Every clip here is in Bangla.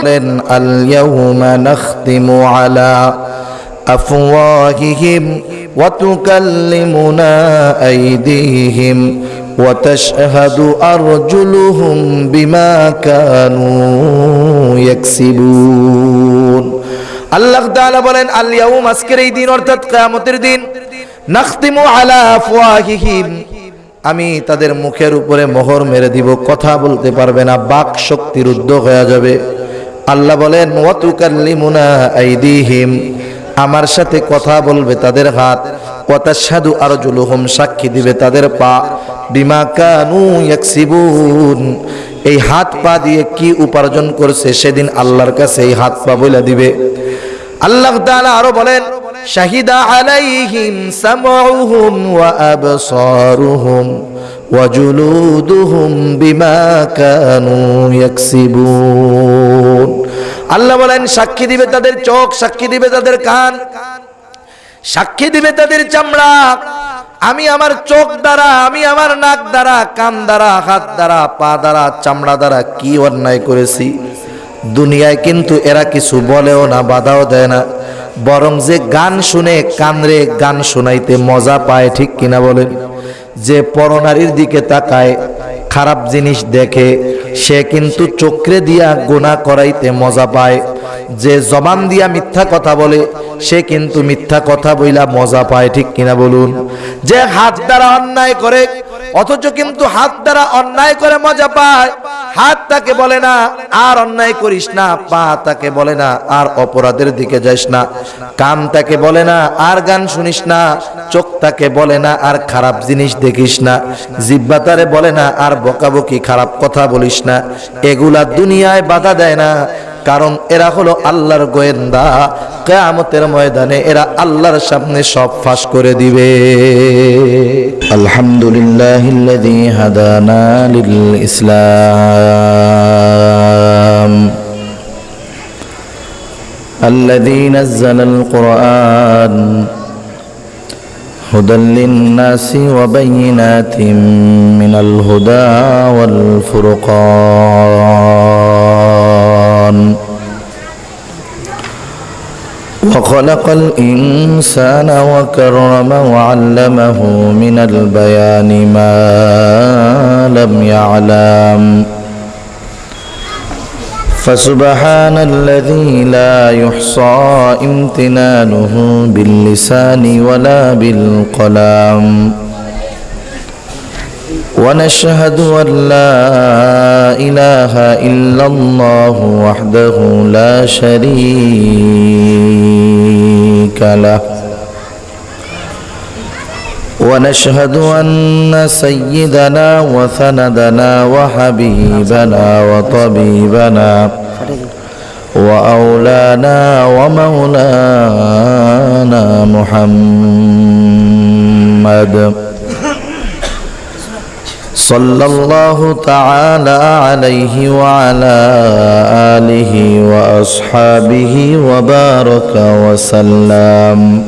বলেন আলিয়াহুমা নাখতিমু আলা আফওয়াহিহিম ওয়া তুকাল্লিমুনা আইদিহিম ওয়া তাশহাদু আরজুলুহুম বিমা কানু ইয়াকসিবুন। আল্লাহ তাআলা বলেন আলিয়াহুম আজকের এই দিন, অর্থাৎ কিয়ামতের দিন, নাখতিমু আলা আফওয়াহিহিম। আমি তাদের মুখের উপরে মোহর মেরে দিব, কথা বলতে পারবে না, বাক শক্তির উদ্যোগ হয়ে যাবে। আল্লাহ বলেন আমার সাথে কথা বলবে তাদের হাত। ওয়াতাশহাদু আরজুলুহুম, সাক্ষী দিবে তাদের পা। বিমা কানু এই হাত পা দিয়ে কি উপার্জন করছে, সেদিন আল্লাহর কাছে এই হাত পা বলে দিবে। আল্লাহ আরও বলেন, শাহিদা আলাইহিম সামউহুম ওয়া আবসারুহুম। ওয়া জুলুদুহুম বিমা কানু ইয়াকসিবুন আল্লাহ বলেন, সাক্ষী দিবে তাদের চোখ, সাক্ষী দিবে তাদের কান, সাক্ষী দিবে তাদের চামড়া। আমি আমার চোখ দ্বারা, আমি আমার নাক দ্বারা, কান দ্বারা, হাত দ্বারা, পা দ্বারা, চামড়া দ্বারা কি অন্যায় করেছি? দুনিয়ায় কিন্তু এরা কিছু বলেও না, বাধাও দেয় না। বরং যে গান শুনে কানরে গান শোনাইতে মজা পায়, ঠিক কিনা বলেন? যে পরনারীর দিকে তাকায়, খারাপ জিনিস দেখে, সে কিন্তু চক্রে দিয়া গোনা করাইতে মজা পায়। যে জবান দিয়া মিথ্যা কথা বলে, সে কিন্তু মিথ্যা কথা বইলা মজা পায়, ঠিক কিনা বলুন? যে হাত দ্বারা অন্যায় করে, অথচ কিন্তু হাত দ্বারা অন্যায় করে মজা পায়। হাত তাকে বলে না, আর অন্যায় করিস না, পা তাকে বলে না, আর অপরাধের দিকে যাস না। কান তাকে বলে না, আর গান শুনিস না। চোখ তাকে বলে না, আর খারাপ জিনিস দেখিস না। জিব্বা তারে বলে না, আর বকাবকি খারাপ কথা বলিস না। এগুলা দুনিয়ায় বাধা দেয় না। কারণ এরা হলো আল্লাহর গোয়েন্দা কেয়ামতের ময়দানে এরা আল্লাহর সামনে সব ফাঁস করে দিবে আলহামদুলিল্লাহ হাদানা লিল ইসলাম الذي نزل القرآن هدى للناس وبينات من الهدى والفرقان وخلق الإنسان وكرم وعلمه من البيان ما لم يعلم. فسبحان الذي لا يحصى امتنانه باللسان ولا بالقلم. ونشهد أن لا إله إلا الله وحده لا شريك له. ونشهد أن سيدنا وسندنا وحبيبنا وطبيبنا وأولانا ومولانا محمد صلى الله تعالى عليه وعلى آله وأصحابه وبارك وسلم.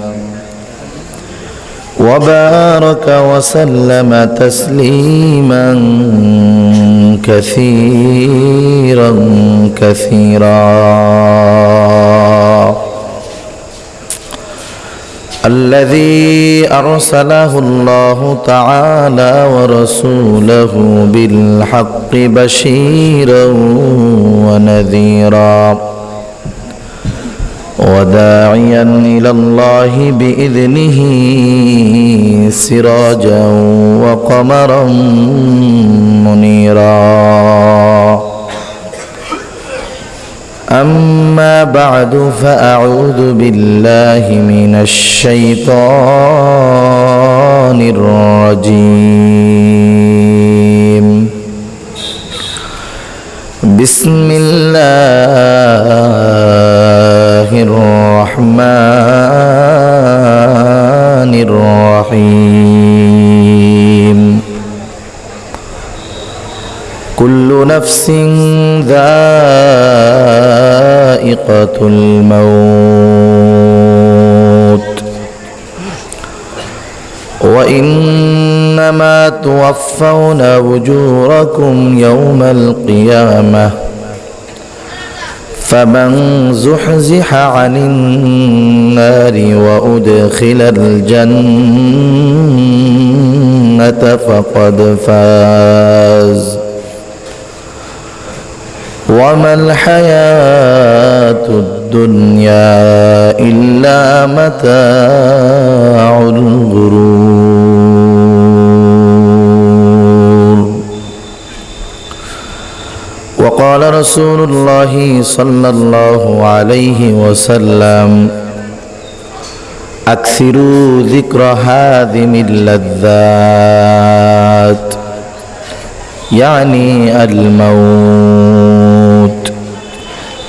وبارك وسلم تسليما كثيرا كثيرا. الذي أرسله الله تعالى ورسوله بالحق بشيرا ونذيرا وداعيا إلى الله بإذنه سراجا وقمرا منيرا أما بعد فأعوذ بالله من الشيطان الرجيم. بسم الله الرحمن الرحيم. كل نفس ذائقة الموت. وإنما توفون أجوركم يوم القيامة. فمن زحزح عن النار وأدخل الجنة فقد فاز. وما الحياة الدنيا إلا متاع الغرور. وقال رسول الله صلى الله عليه وسلم أكثروا ذكر هادم اللذات يعني الموت.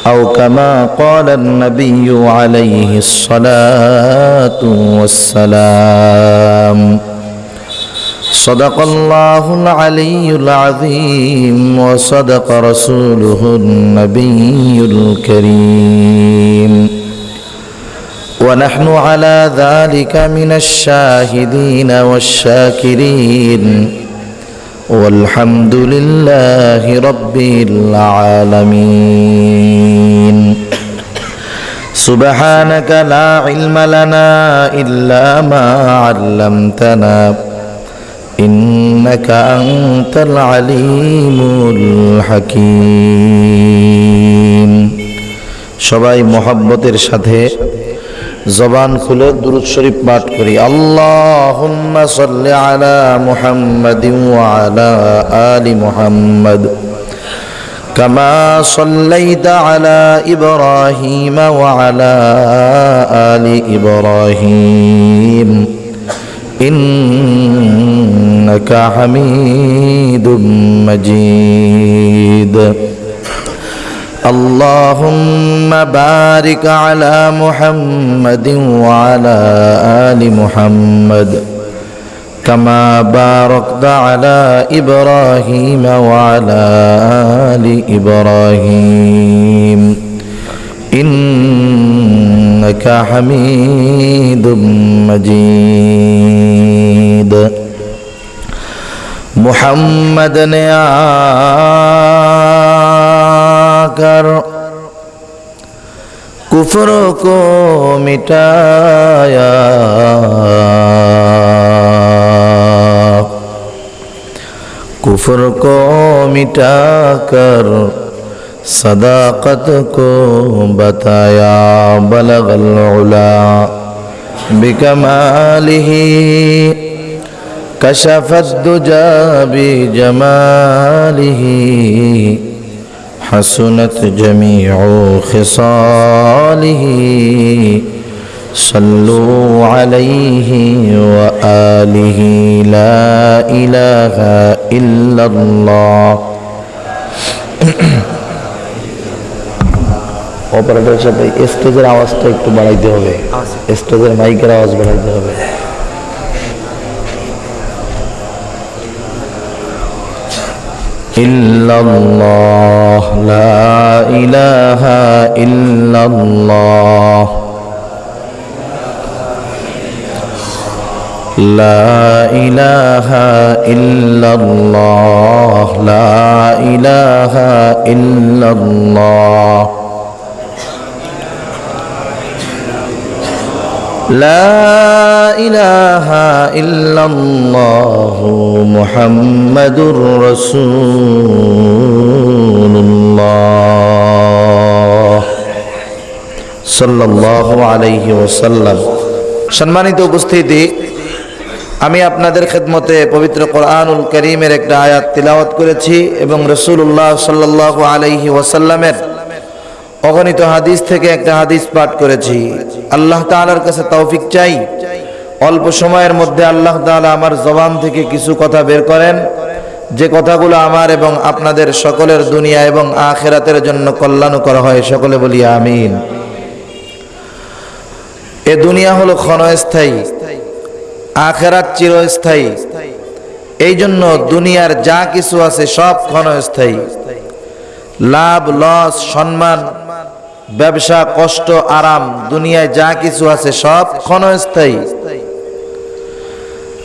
أو كما قال النبي عليه الصلاة والسلام. صدق الله العلي العظيم وصدق رسوله النبي الكريم. ونحن على ذلك من الشاهدين والشاكرين. والحمد لله رب العالمين سبحانك لا علم لنا إلا ما علمتنا إنك أنت العليم الحكيم সবাই মোহাব্বতের সাথে জবান খুলে দুরুদ শরীফ পাঠ করি আল্লাহুম্মা সাল্লি আলা মুহাম্মাদিন ওয়া আলা আলি মুহাম্মাদ كما صليت على إبراهيم وعلى آل إبراهيم إنك حميد مجيد اللهم بارك على محمد وعلى آل محمد كما باركت على إبراهيم وعلى آل إبراهيم. إنك حميد مجيد. محمد کر۔ کفر کو مٹایا۔ کفر کو مٹا کر صداقت کو بتایا۔ بلغ العلا بکمالہی کشف الدجا بجمالہی حسنت جميع خصاله صلوا عليه وآله لا إله إلا الله অপারেটর সাথে স্টেজের আওয়াজটা একটু বাড়াইতে হবে স্টেজের মাইকের আওয়াজ বাড়াইতে হবে إلا الله. لا إله إلا الله. لا إله إلا الله. لا إله إلا الله. لا إله إلا الله محمد رسول الله صلى الله عليه وسلم সম্মানিত উপস্থিতি আমি আপনাদের খেদমতে পবিত্র কোরআনুল করিমের একটা আয়াত তিলাওয়াত করেছি এবং রসুল্লাহ সাল্লাহ আলাইহি ওয়াসাল্লামের অগণিত হাদিস থেকে একটা হাদিস পাঠ করেছি। আল্লাহ তাআলার কাছে তৌফিক চাই। অল্প সময়ের মধ্যে আল্লাহ তাআলা আমার জবান থেকে কিছু কথা বের করেন। যে কথাগুলো আমার এবং আপনাদের সকলের দুনিয়া এবং আখেরাতের জন্য কল্যাণ করা হয়, সকলে বলি আমিন। এ দুনিয়া হলো ক্ষণস্থায়ী, আখেরাত চিরস্থায়ী। এই জন্য দুনিয়ার যা কিছু আছে সব ক্ষণস্থায়ী। লাভ, লস, সম্মান ব্যবসা, কষ্ট, আরাম, দুনিয়ায় যা কিছু আছে সব ক্ষণস্থায়ী।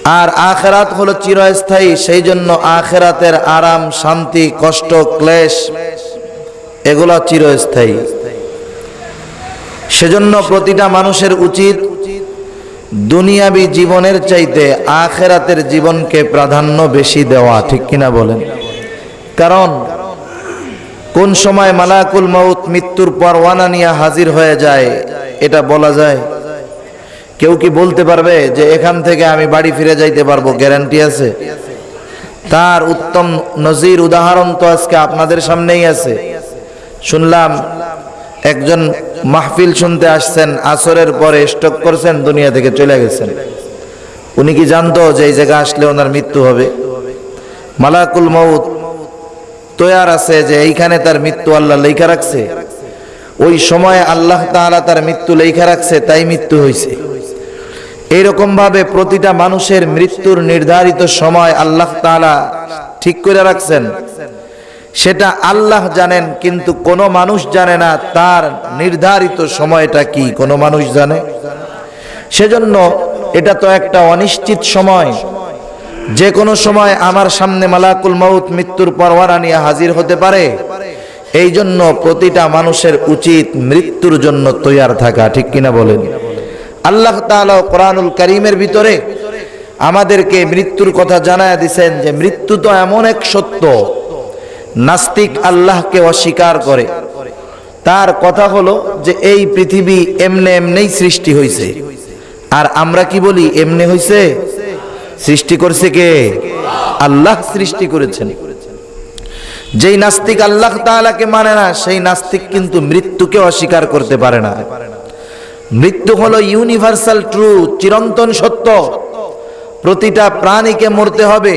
আর আখেরাত হলো চিরস্থায়ী, সেই জন্য আখেরাতের আরাম, শান্তি, কষ্ট, ক্লেশ, এগুলো চিরস্থায়ী। সেজন্য প্রতিটা মানুষের উচিত দুনিয়াবি জীবনের চাইতে আখেরাতের জীবনকে প্রাধান্য বেশি দেওয়া, ঠিক কিনা বলেন? কারণ কোন সময় মালাকুল মউত মৃত্যুর পরওয়ানা নিয়ে হাজির হয়ে যায়, এটা বলা যায়? কেউ কি বলতে পারবে যে এখান থেকে আমি বাড়ি ফিরে যাইতে পারব? গ্যারান্টি আছে? তার উত্তম নজির উদাহরণ তো আজকে আপনাদের সামনেই আছে। শুনলাম একজন মাহফিল শুনতে আসছেন, আসরের পরে স্টক করছেন, দুনিয়া থেকে চলে গেছেন। উনি কি জানতো যে এই জায়গা আসলে ওনার মৃত্যু হবে? মালাকুল মউত তৈয়ার আছে যে এইখানে তার মৃত্যু আল্লাহ লেখা রাখছে। ওই সময় আল্লাহ তাআলা তার মৃত্যু লেখা রাখছে, তাই মৃত্যু হয়েছে ভাবে প্রতিটা মানুষের মৃত্যুর নির্ধারিত সময় আল্লাহ তাআলা ঠিক করে রাখছেন। সেটা আল্লাহ জানেন, কিন্তু কোনো মানুষ জানে না তার নির্ধারিত সময়টা কি, কোনো মানুষ জানে। সেজন্য এটা তো একটা অনিশ্চিত সময়। যে কোনো সময় আমার সামনে মালাকুল মাউত মৃত্যুর পরওয়ানা নিয়ে হাজির হতে পারে এই জন্য প্রতিটা মানুষের উচিত মৃত্যুর জন্য তৈয়ার থাকা, ঠিক কিনা বলেন? আল্লাহ তাআলা কোরআনুল করিমের ভিতরে আমাদেরকে মৃত্যুর কথা জানায় দিছেন যে মৃত্যু তো এমন এক সত্য, নাস্তিক আল্লাহকে অস্বীকার করে। তার কথা হলো যে এই পৃথিবী এমনে এমনেই সৃষ্টি হয়েছে আর আমরা কি বলি, এমনে হয়েছে সৃষ্টি করছে কে? আল্লাহ সৃষ্টি করেছেন। যেই নাস্তিক আল্লাহ তাআলাকে মানে না, সেই নাস্তিক কিন্তু মৃত্যুকে অস্বীকার করতে পারে না। মৃত্যু হলো ইউনিভার্সাল ট্রু চিরন্তন সত্য। প্রতিটা প্রাণীকে মরতে হবে,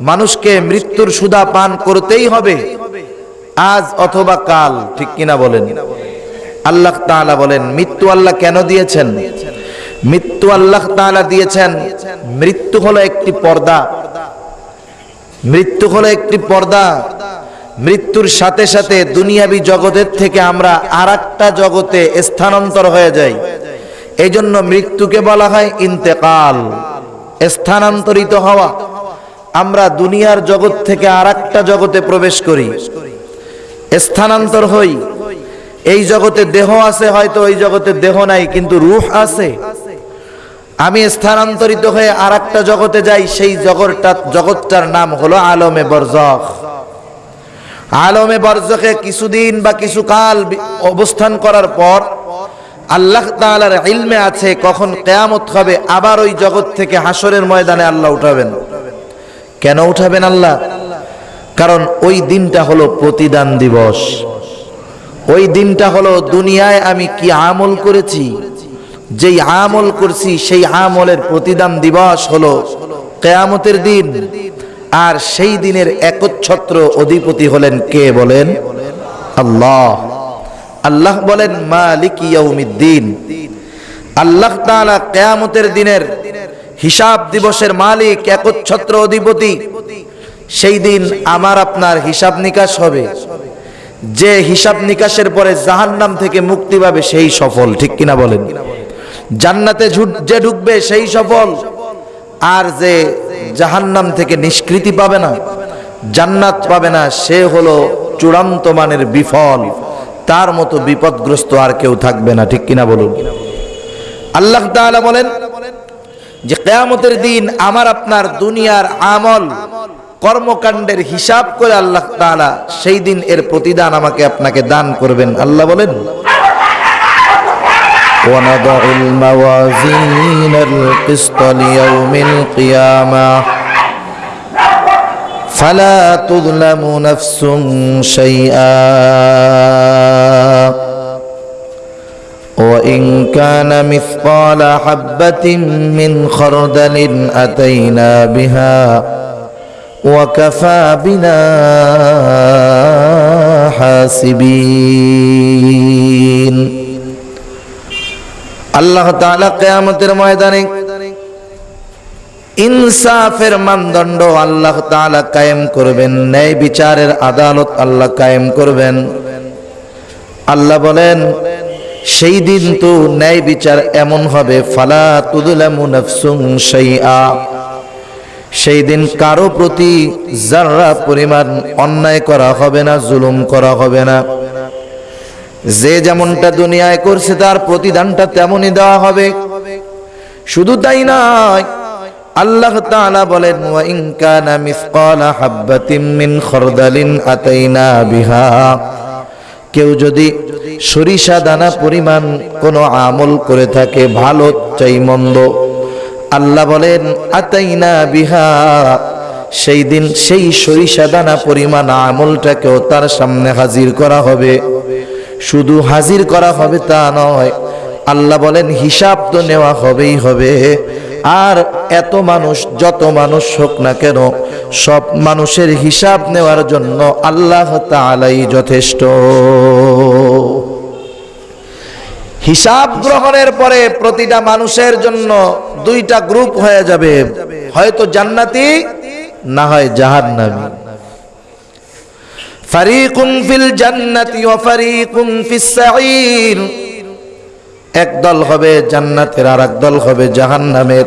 মানুষকে মৃত্যুর সুদা পান করতেই হবে, আজ অথবা কাল, ঠিক কিনা বলেন? আল্লাহ তাআলা বলেন, মৃত্যু আল্লাহ কেন দিয়েছেন? মৃত্যু আল্লাহ তাআলা দিয়েছেন। মৃত্যু হলো একটি পর্দা। মৃত্যু হলো একটি পর্দা। মৃত্যুর সাথে সাথে দুনিয়াবি জগতের থেকে আমরা আর জগতে স্থানান্তর হয়ে যাই। এই জন্য মৃত্যুকে বলা হয় ইন্তেকাল, স্থানান্তরিত হওয়া। আমরা দুনিয়ার জগৎ থেকে আর জগতে প্রবেশ করি, স্থানান্তর হই। এই জগতে দেহ আছে, হয়তো ওই জগতে দেহ নাই, কিন্তু রূহ আছে। আমি স্থানান্তরিত হয়ে আর জগতে যাই, সেই জগৎটা জগৎটার নাম হলো আলমে বরজখ। আলমে বরজখে কিছুদিন বা কিছু কাল অবস্থান করার পর আল্লাহ তাআলার ইলমে আছে কখন কেয়ামত হবে, আবার ওই জগৎ থেকে হাসরের ময়দানে আল্লাহ উঠাবেন। কেন উঠাবেন আল্লাহ? কারণ ওই দিনটা হলো প্রতিদান দিবস। ওই দিনটা হলো দুনিয়ায় আমি কি আমল করেছি যেই আমল করছি, সেই আমলের প্রতিদান দিবস হলো কেয়ামতের দিন। আর সেই দিনের একচ্ছত্র অধিপতি হলেন কে বলেন? আল্লাহ। আল্লাহ বলেন, মালিক ইয়াউমিদ্দিন। আল্লাহ তাআলা কেয়ামতের দিনের হিসাব দিবসের মালিক, একচ্ছত্র অধিপতি। সেই দিন আমার আপনার হিসাব নিকাশ হবে। যে হিসাব নিকাশের পরে জাহান্নাম থেকে মুক্তি পাবে, সেই সফল। ঠিক কিনা বলেন? জান্নাতে যে ঢুকবে সেই সফল। আর যে জাহান্নাম থেকে নিষ্কৃতি পাবে না, জান্নাত পাবে না, সে হলো চূড়ান্ত মানের বিফল। তার মতো বিপদগ্রস্ত আর কেউ থাকবে না, ঠিক কিনা বলুন? আল্লাহ তাআলা বলেন যে, কেয়ামতের দিন আমার আপনার দুনিয়ার আমল, কর্মকাণ্ডের হিসাব করে আল্লাহ তাআলা সেই দিন এর প্রতিদান আমাকে আপনাকে দান করবেন। আল্লাহ বলেন ونضع الموازين القسط ليوم القيامة. فلا تظلم نفس شيئا. وإن كان مثقال حبة من خردل أتينا بها وكفى بنا حاسبين. আল্লাহ তাআলা কিয়ামতের ময়দানে ইনসাফের মানদণ্ড আল্লাহ তাআলা কায়েম করবেন, ন্যায় বিচারের আদালত আল্লাহ কায়েম করবেন। আল্লাহ বলেন, সেই দিন তো ন্যায় বিচার এমন হবে, ফালা সেই দিন কারও প্রতি যারা পরিমাণ অন্যায় করা হবে না, জুলুম করা হবে না। যে যেমনটা দুনিয়ায় করছে তার প্রতিদানটা তেমনই দেওয়া হবে। শুধু তাই নয়, আল্লাহ তাআলা বলেন, ওয়া ইন কানা মিসকালা হাববাতিন মিন খরদালিন আতাইনা বিহা। কেউ যদি সরিষা দানা পরিমাণ কোনো আমল করে থাকে, ভালো চাই মন্দ, আল্লাহ বলেন, আতাইনা বিহা। সেই দিন সেই সরিষা দানা পরিমাণ আমলটাকেও তার সামনে হাজির করা হবে। শুধু হাজির করা হবে তা নয়। আল্লাহ বলেন, হিসাব তো নেওয়া হবেই হবে। আর এত মানুষ, যত মানুষ হোক না কেন, সব মানুষের হিসাব নেওয়ার জন্য আল্লাহ তাআলাই যথেষ্ট। হিসাব গ্রহণের পরে প্রতিটা মানুষের জন্য দুইটা গ্রুপ হয়ে যাবে। হয়তো জান্নাতি, না হয় জাহান্নামী। ফারিকুন ফিল জান্নাতি ওয়া ফারিকুন ফিস সাঈর। এক দল হবে জান্নাতের আর এক দল হবে জাহান্নামের।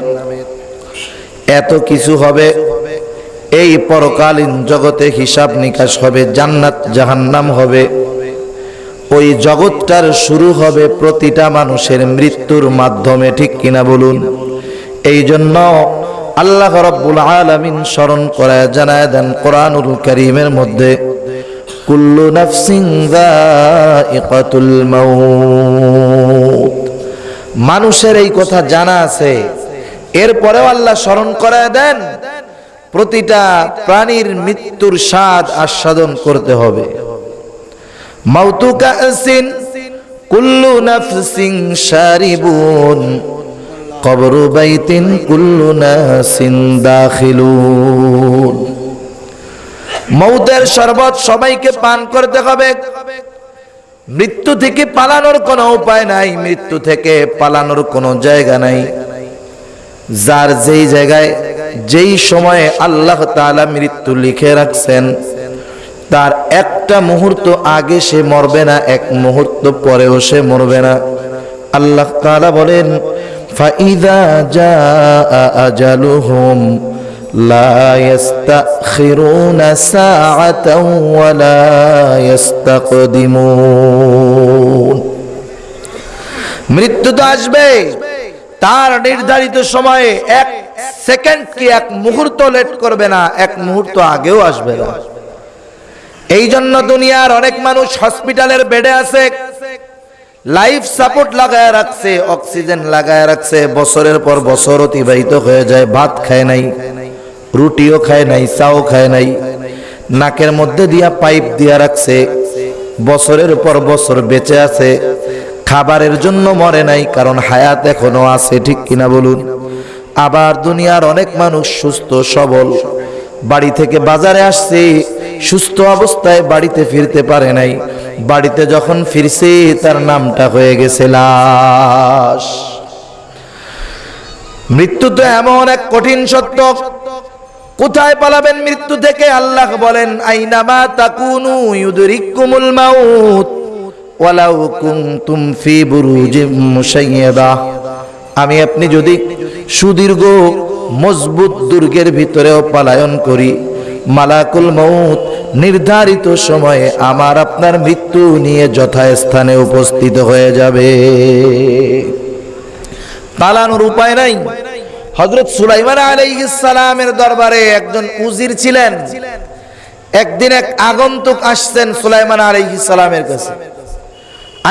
এত কিছু হবে, এই পরকালীন জগতে হিসাব নিকাশ হবে, জান্নাত জাহান্নাম হবে। ওই জগৎটার শুরু হবে প্রতিটা মানুষের মৃত্যুর মাধ্যমে, ঠিক কিনা বলুন? এই জন্য আল্লাহ রব্বুল আলামিন স্মরণ করায় জানায় দেন কোরআনুল করিমের মধ্যে কুল্লু নাফসিন যায়িকাতুল মাউত। মানুষের এই কথা জানা আছে। এরপরেও আল্লাহ স্মরণ করায় দেন, প্রতিটা প্রাণীর মৃত্যুর স্বাদ আস্বাদন করতে হবে। মাউতু কাসিন কুল্লু নাফসিন শারিবুন, কবরু বাইতিন কুল্লু নাসিন দাখিলুন। মৌতের শরবত সবাইকে পান করতে হবে। মৃত্যু থেকে পালানোর কোনো উপায় নাই, মৃত্যু থেকে পালানোর কোনো জায়গা নাই। যার যেই জায়গায়, যেই সময়ে আল্লাহ তাআলা মৃত্যু লিখে রাখছেন, তার একটা মুহূর্ত আগে সে মরবে না, এক মুহূর্ত পরেও সে মরবে না। আল্লাহ তাআলা বলেন, ফাইদা আজালুহুম ইস্তাখিরুনা সাআতাও ওয়া লা ইস্তাকদিমুন মৃত্যু তো আসবে। তার নির্ধারিত সময়ে এক সেকেন্ড কি এক মুহূর্ত লেট করবে না, এক মুহূর্ত আগেও আসবে না। এই জন্য দুনিয়ার অনেক মানুষ হসপিটালের বেডে আছে, লাইফ সাপোর্ট লাগায় রাখছে, অক্সিজেন লাগায় রাখছে, বছরের পর বছর অতিবাহিত হয়ে যায়, ভাত খায় নাই। রুটিও খায় নাই, চাও খায় নাই। নাকের মধ্যে দিয়া পাইপ দিয়া রাখছে। বছরের পর বছর বেঁচে আছে। খাবারের জন্য মরে নাই, কারণ হায়াত এখনও আছে, ঠিক কিনা বলুন? আবার দুনিয়ার অনেক মানুষ সুস্থ, সবল। বাড়ি থেকে বাজারে আসছে, সুস্থ অবস্থায় বাড়িতে ফিরতে পারে নাই। বাড়িতে যখন ফিরছে, তার নামটা হয়ে গেছে লাশ। মৃত্যু তো এমন এক কঠিন সত্য। কোথায় পালাবেন মৃত্যু থেকে? আল্লাহ বলেন, আইনামা তাকুনু ইউদরিকুমুল মাউত, ওয়ালাউ কুনতুম ফি বুরুজিম মুশাইয়াদা। আমি আপনি যদি সুদীর্ঘ, মজবুত দুর্গের ভিতরেও পলায়ন করি, মালাকুল মউত নির্ধারিত সময়ে আমার আপনার মৃত্যু নিয়ে যথাস্থানে উপস্থিত হয়ে যাবে। পালানোর উপায় নাই। হজরত সুলাইমান সালামের দরবারে একজন উজির ছিলেন। একদিন এক আগন্তুক আসছেন সুলাইমান সালামের কাছে।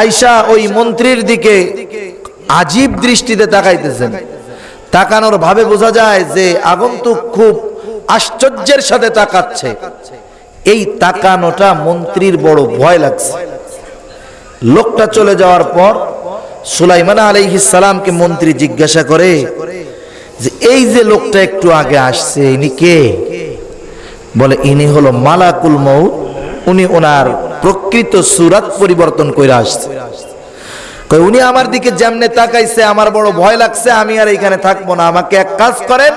আয়শা ওই মন্ত্রীর দিকে আজীব দৃষ্টিতে তাকাইতেছেন। তাকানোর ভাবে বোঝা যায় যে আগন্তুক খুব আশ্চর্যের সাথে তাকাচ্ছে। এই তাকানোটা মন্ত্রীর বড় ভয় লাগছে। লোকটা চলে যাওয়ার পর সুলাইমান আলাইহিস সালামকে মন্ত্রী জিজ্ঞাসা করে যে এই যে লোকটা একটু আগে আসছে, ইনি কে? বলে, ইনি হলো মালাকুল মৌত উনি ওনার প্রকৃত সুরাত পরিবর্তন করে আসছে। উনি আমার দিকে যেমনে তাকাইছে, আমার বড় ভয় লাগছে, আমি আর এখানে থাকব না। আমাকে এক কাজ করেন,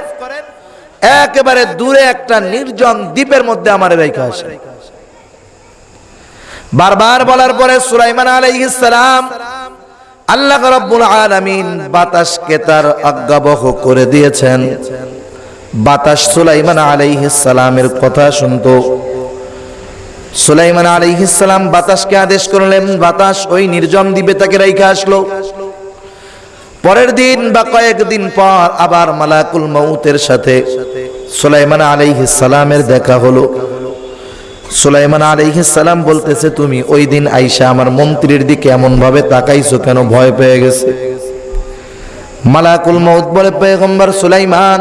একেবারে দূরে একটা নির্জন দ্বীপের মধ্যে আমার রেখা আসে বারবার বলার পরে সুলাইমান আলাইহিস সালাম আল্লাহ রাব্বুল আলামিন বাতাসকে তার আজ্ঞাবহ করে দিয়েছেন। বাতাস সুলাইমান সালামের কথা শুনতো। সুলাইমান আলাইহিসসালাম বাতাসকে আদেশ করলেন, বাতাস ওই নির্জন দ্বীপে তাকে রাইখা আসলো। পরের দিন বা কয়েকদিন পর আবার মালাকুল মৌতের সাথে সুলাইমান আলাইহিসসালামের দেখা হলো। সুলাইমান আলাইহিসসালাম বলতেছে, তুমি ওই দিন আইসা আমার মন্ত্রীর দিকে এমন ভাবে তাকাইছো কেন? ভয় পেয়ে গেছে। মালাকুল মৌত বলে, পেগম্বর সুলাইমান,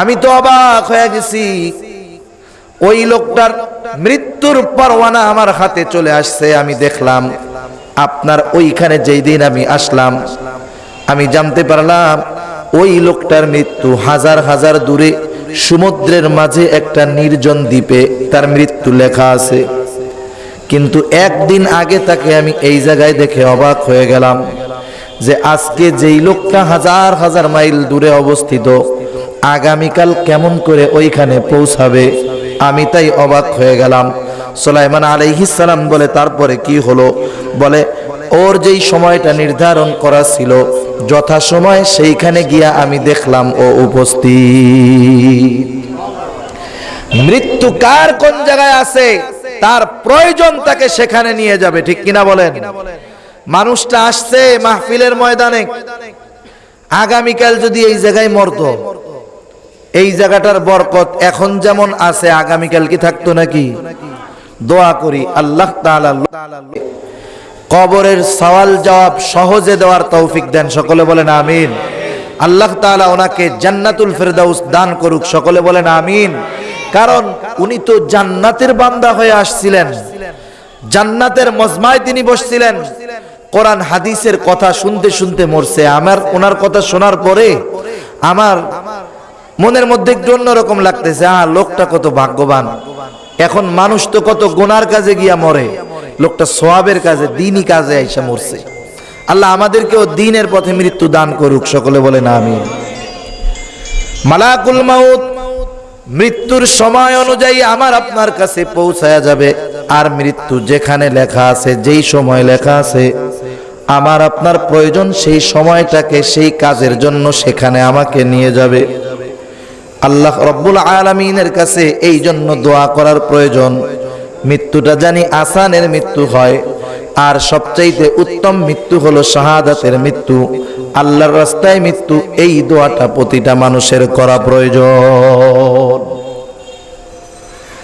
আমি তো অবাক হয়ে গেছি। ওই লোকটার মৃত্যুর পরওয়ানা আমার হাতে চলে আসছে, আমি দেখলাম আপনার ওইখানে যেই দিন আমি আসলাম, আমি জানতে পারলাম ওই লোকটার মৃত্যু হাজার হাজার দূরে সমুদ্রের মাঝে একটা নির্জন দ্বীপে তার মৃত্যু লেখা আছে। কিন্তু একদিন আগে তাকে আমি এই জায়গায় দেখে অবাক হয়ে গেলাম যে আজকে যেই লোকটা হাজার হাজার মাইল দূরে অবস্থিত, আগামীকাল কেমন করে ওইখানে পৌঁছাবে, আমি তাই অবাক হয়ে গেলাম। সোলাইমান আলাইহিসালাম বলে, তারপরে কি হলো? বলে ওর যেই সময়টা নির্ধারণ করা ছিল যথাসময় সেইখানে গিয়া আমি দেখলাম ও উপস্থিত। মৃত্যু কার কোন জায়গায় আছে, তার প্রয়োজন তাকে সেখানে নিয়ে যাবে, ঠিক কিনা বলেন? মানুষটা আসছে মাহফিলের ময়দানে, আগামীকাল যদি এই জায়গায় মরত, এই জায়গাটার বরকত এখন যেমন আছে, আগামীকাল কি থাকতো নাকি? দোয়া করি, আল্লাহ তাআলা কবরের সওয়াল জবাব সহজে দেওয়ার তৌফিক দেন। সকলে বলেন আমিন। আল্লাহ তাআলা ওনাকে জান্নাতুল ফেরদাউস দান করুক। সকলে বলেন আমিন। কারণ উনি তো জান্নাতের বান্দা হয়ে আসছিলেন। জান্নাতের মজমায় তিনি বসছিলেন। কোরআন হাদিসের কথা শুনতে শুনতে মরছে। আমার, ওনার কথা শোনার পরে আমার মনের মধ্যে একটু অন্যরকম লাগতেছে। আহ, লোকটা কত ভাগ্যবান। এখন মানুষ তো কত গোনার কাজে গিয়া মরে। লোকটা সোয়াবের কাজে, দিনই কাজে আইসা মরছে। আল্লাহ আমাদেরকেও দিনের পথে মৃত্যু দান করুক, সকলে বলে না আমি মালাকুল মাউত, মৃত্যুর সময় অনুযায়ী আমার আপনার কাছে পৌঁছায়া যাবে। আর মৃত্যু যেখানে লেখা আছে, যেই সময় লেখা আছে, আমার আপনার প্রয়োজন সেই সময়টাকে সেই কাজের জন্য সেখানে আমাকে নিয়ে যাবে। আল্লাহ রব্বুল আলমিনের কাছে এই জন্য দোয়া করার প্রয়োজন। মৃত্যুটা জানি আসানের মৃত্যু হয়। আর সবচাইতে উত্তম মৃত্যু হলো শাহাদাতের মৃত্যু। আল্লাহর রাস্তায় মৃত্যু, এই দোয়াটা প্রতিটা মানুষের করা প্রয়োজন।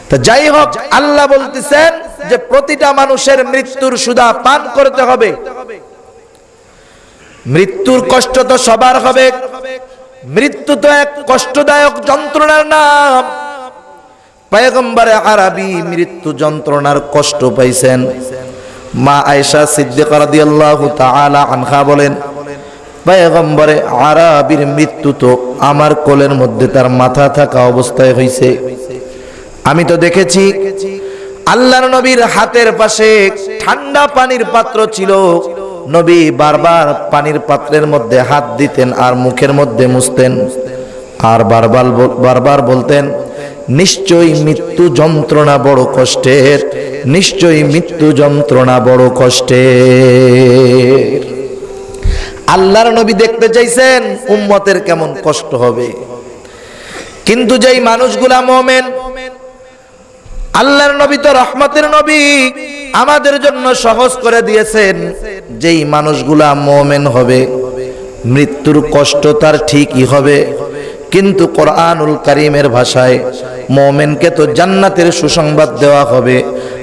তা যাই হোক, আল্লাহ বলতেছেন যে প্রতিটা মানুষের মৃত্যুর সুদা পান করতে হবে। মৃত্যুর কষ্ট তো সবার হবে। মৃত্যু তো এক কষ্টদায়ক যন্ত্রণার নাম। পয়গম্বরে আরবি মৃত্যু যন্ত্রণার কষ্ট পাইছেন। মা আয়েশা সিদ্দিকা রাদিয়াল্লাহু তাআলা আনহা বলেন, পয়গম্বরে আরবির মৃত্যু তো আমার কোলের মধ্যে তার মাথা থাকা অবস্থায় হইছে। আমি তো দেখেছি আল্লাহর নবীর হাতের পাশে ঠান্ডা পানির পাত্র ছিল। নবী বারবার পানির পাত্রের মধ্যে হাত দিতেন আর মুখের মধ্যে মুছতেন। আর বারবার বারবার বলতেন নিশ্চয়ই মৃত্যু যন্ত্রণা বড় কষ্টের। নিশ্চয়ই মৃত্যু যন্ত্রণা বড় কষ্টের। আল্লাহর নবী দেখতে চাইছেন উম্মতের কেমন কষ্ট হবে। কিন্তু যেই মানুষগুলা মোমেন, আল্লাহর নবী তো রহমতের নবী, আমাদের জন্য সহজ করে দিয়েছেন যেই মানুষগুলা মোমেন হবে, মৃত্যুর কষ্ট তার ঠিকই হবে। কিন্তু কোরআনুল কারিমের ভাষায় মোমেনকে তো জান্নাতের সুসংবাদ দেওয়া হবে।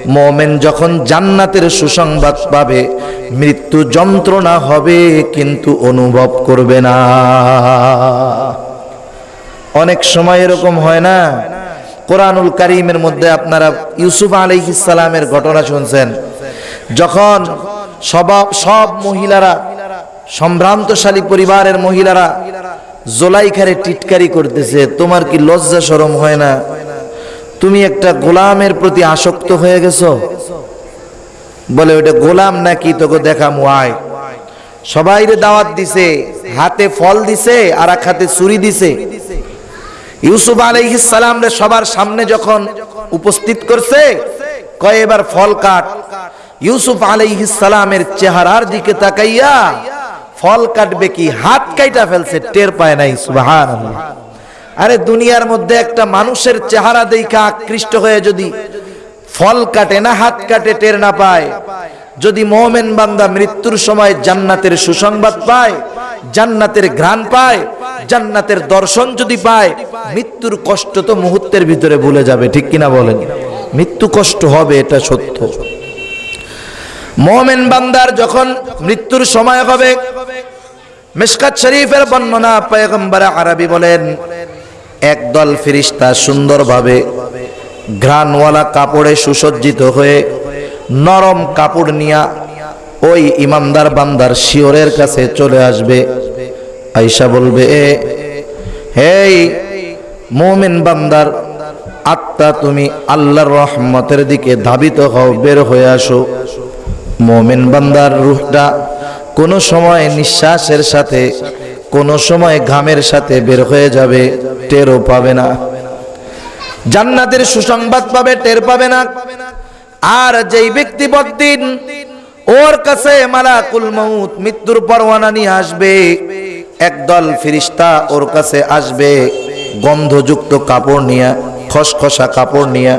মোমেন যখন জান্নাতের সুসংবাদ পাবে, মৃত্যু যন্ত্রণা হবে কিন্তু অনুভব করবে না। অনেক সময় এরকম হয় না? কোরআনুল কারিমের মধ্যে আপনারা ইউসুফ আলাইহিস সালামের ঘটনা শুনছেন। যখন সব সব মহিলারা, সম্ভ্রান্তশালী পরিবারের মহিলারা জোলাইখারে টিটকারি করতেছে, তোমার কি লজ্জা শরম হয় না? তুমি একটা গোলামের প্রতি আসক্ত হয়ে গেছো? বলে ওটা গোলাম নাকি তোকে দেখা মুয়ায় সবাইরে দাওয়াত দিছে, হাতে ফল দিছে, আর এক হাতে ছুরি দিছে। ইউসুফ আলাইহিস সালাম রে সবার সামনে যখন উপস্থিত করছে, কয়, এবার ফল কাট। ইউসুফ আলাইহিস সালামের চেহারার দিকে তাকাইয়া ফল কাটবে কি? হাত কাইটা ফেলছে, টের পায় নাই, সুবহানাল্লাহ। আরে দুনিয়ার মধ্যে একটা মানুষের চেহারা দেখা আকৃষ্ট হয়ে যদি ফল কাটে না, হাত কাটে, টের না পায়। যদি মোমেন বান্দা মৃত্যুর সময় জান্নাতের সুসংবাদ পায়, জান্নাতের ঘ্রাণ পায়, জান্নাতের দর্শন যদি পায়, মৃত্যুর কষ্ট তো মুহূর্তের ভিতরে ভুলে যাবে, ঠিক কিনা বলেন? মৃত্যু কষ্ট হবে, এটা সত্য। মোমেন বান্দার যখন মৃত্যুর সময় হবে, মিশকাত শরীফের বর্ণনা পয়গম্বর আরবি বলেন, একদল ফিরিস্তা সুন্দরভাবে ঘ্রাণওয়ালা কাপড়ে সুসজ্জিত হয়ে নরম কাপড় নিয়া ওই ইমানদার বান্দার শিওরের কাছে চলে আসবে। আইসা বলবে হেই মোমিন বান্দার, আত্মা তুমি আল্লাহর রহমতের দিকে ধাবিত হও, বের হয়ে আসো। মোমিন বান্দার রুহটা কোনো সময় নিঃশ্বাসের সাথে, কোনো সময় ঘামের সাথে বের হয়ে যাবে, টেরও পাবে না। জান্নাতের সুসংবাদ পাবে, টের পাবে না। আর যেই ব্যক্তি বদিন ওর কাছে মালাকুল মউত মৃত্যুর পরওয়ানা নিয়ে আসবে, একদল ফিরিস্তা ওর কাছে আসবে, গন্ধযুক্ত কাপড় নিয়ে, খসখসা কাপড় নিয়ে।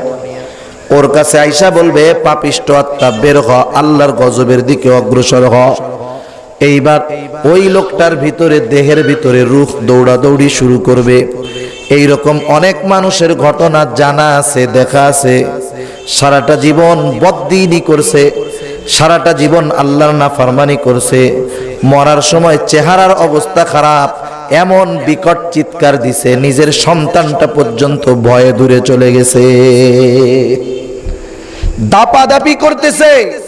ওর কাছে আইসা বলবে, পাপিষ্ট আত্মা, বের হ, আল্লাহর গজবের দিকে অগ্রসর হ। এইবার ওই লোকটার ভিতরে, দেহের ভিতরে রুখ দৌড়াদৌড়ি শুরু করবে। এই রকম অনেক মানুষের ঘটনা জানা আছে, দেখা আছে। সারাটা জীবন বদ্দিনই করছে, সারাটা জীবন আল্লাহর না ফরমানি করছে। মরার সময় চেহারার অবস্থা খারাপ, এমন বিকট চিৎকার দিছে, নিজের সন্তানটা পর্যন্ত ভয়ে দূরে চলে গেছে। দাপাদাপি করতেছে।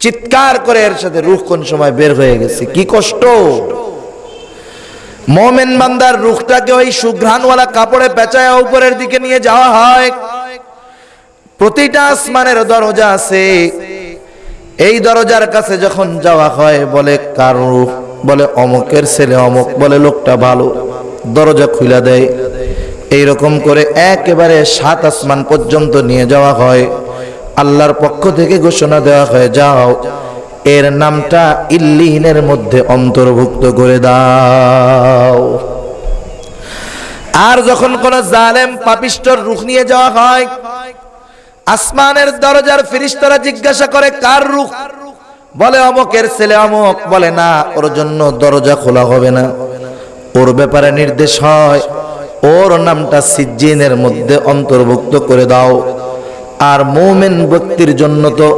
চিৎকার করে এর সাথে রুখ কোন সময় বের হয়ে গেছে? কি কষ্ট? মোমেন বান্দার রুখটাকে ওই সুঘ্রাণওয়ালা কাপড়ে পেঁচায় উপরের দিকে নিয়ে যাওয়া হয়। প্রতিটা আসমানের দরজা আছে। এই দরজার কাছে যখন যাওয়া হয়, বলে, কার রুখ? বলে, অমুকের ছেলে অমুক। বলে, লোকটা ভালো। দরজা খুলে দেয়। এই রকম করে একেবারে সাত আসমান পর্যন্ত নিয়ে যাওয়া হয়। আল্লাহর পক্ষ থেকে ঘোষণা দেওয়া হয়, যাও, এর নামটা ইল্লিহিনের মধ্যে অন্তর্ভুক্ত করে দাও। আর যখন কোন জালেম পাপিষ্টর রুখ নিয়ে যাওয়া হয়, আসমানের দরজার ফিরিস্তারা জিজ্ঞাসা করে, কার রুখ? বলে, অমকের ছেলে অমক। বলে, না, ওর জন্য দরজা খোলা হবে না। ওর ব্যাপারে নির্দেশ হয় ওর নামটা সিজ্জিনের মধ্যে অন্তর্ভুক্ত করে দাও। আর মোমেন ব্যক্তির জন্য তো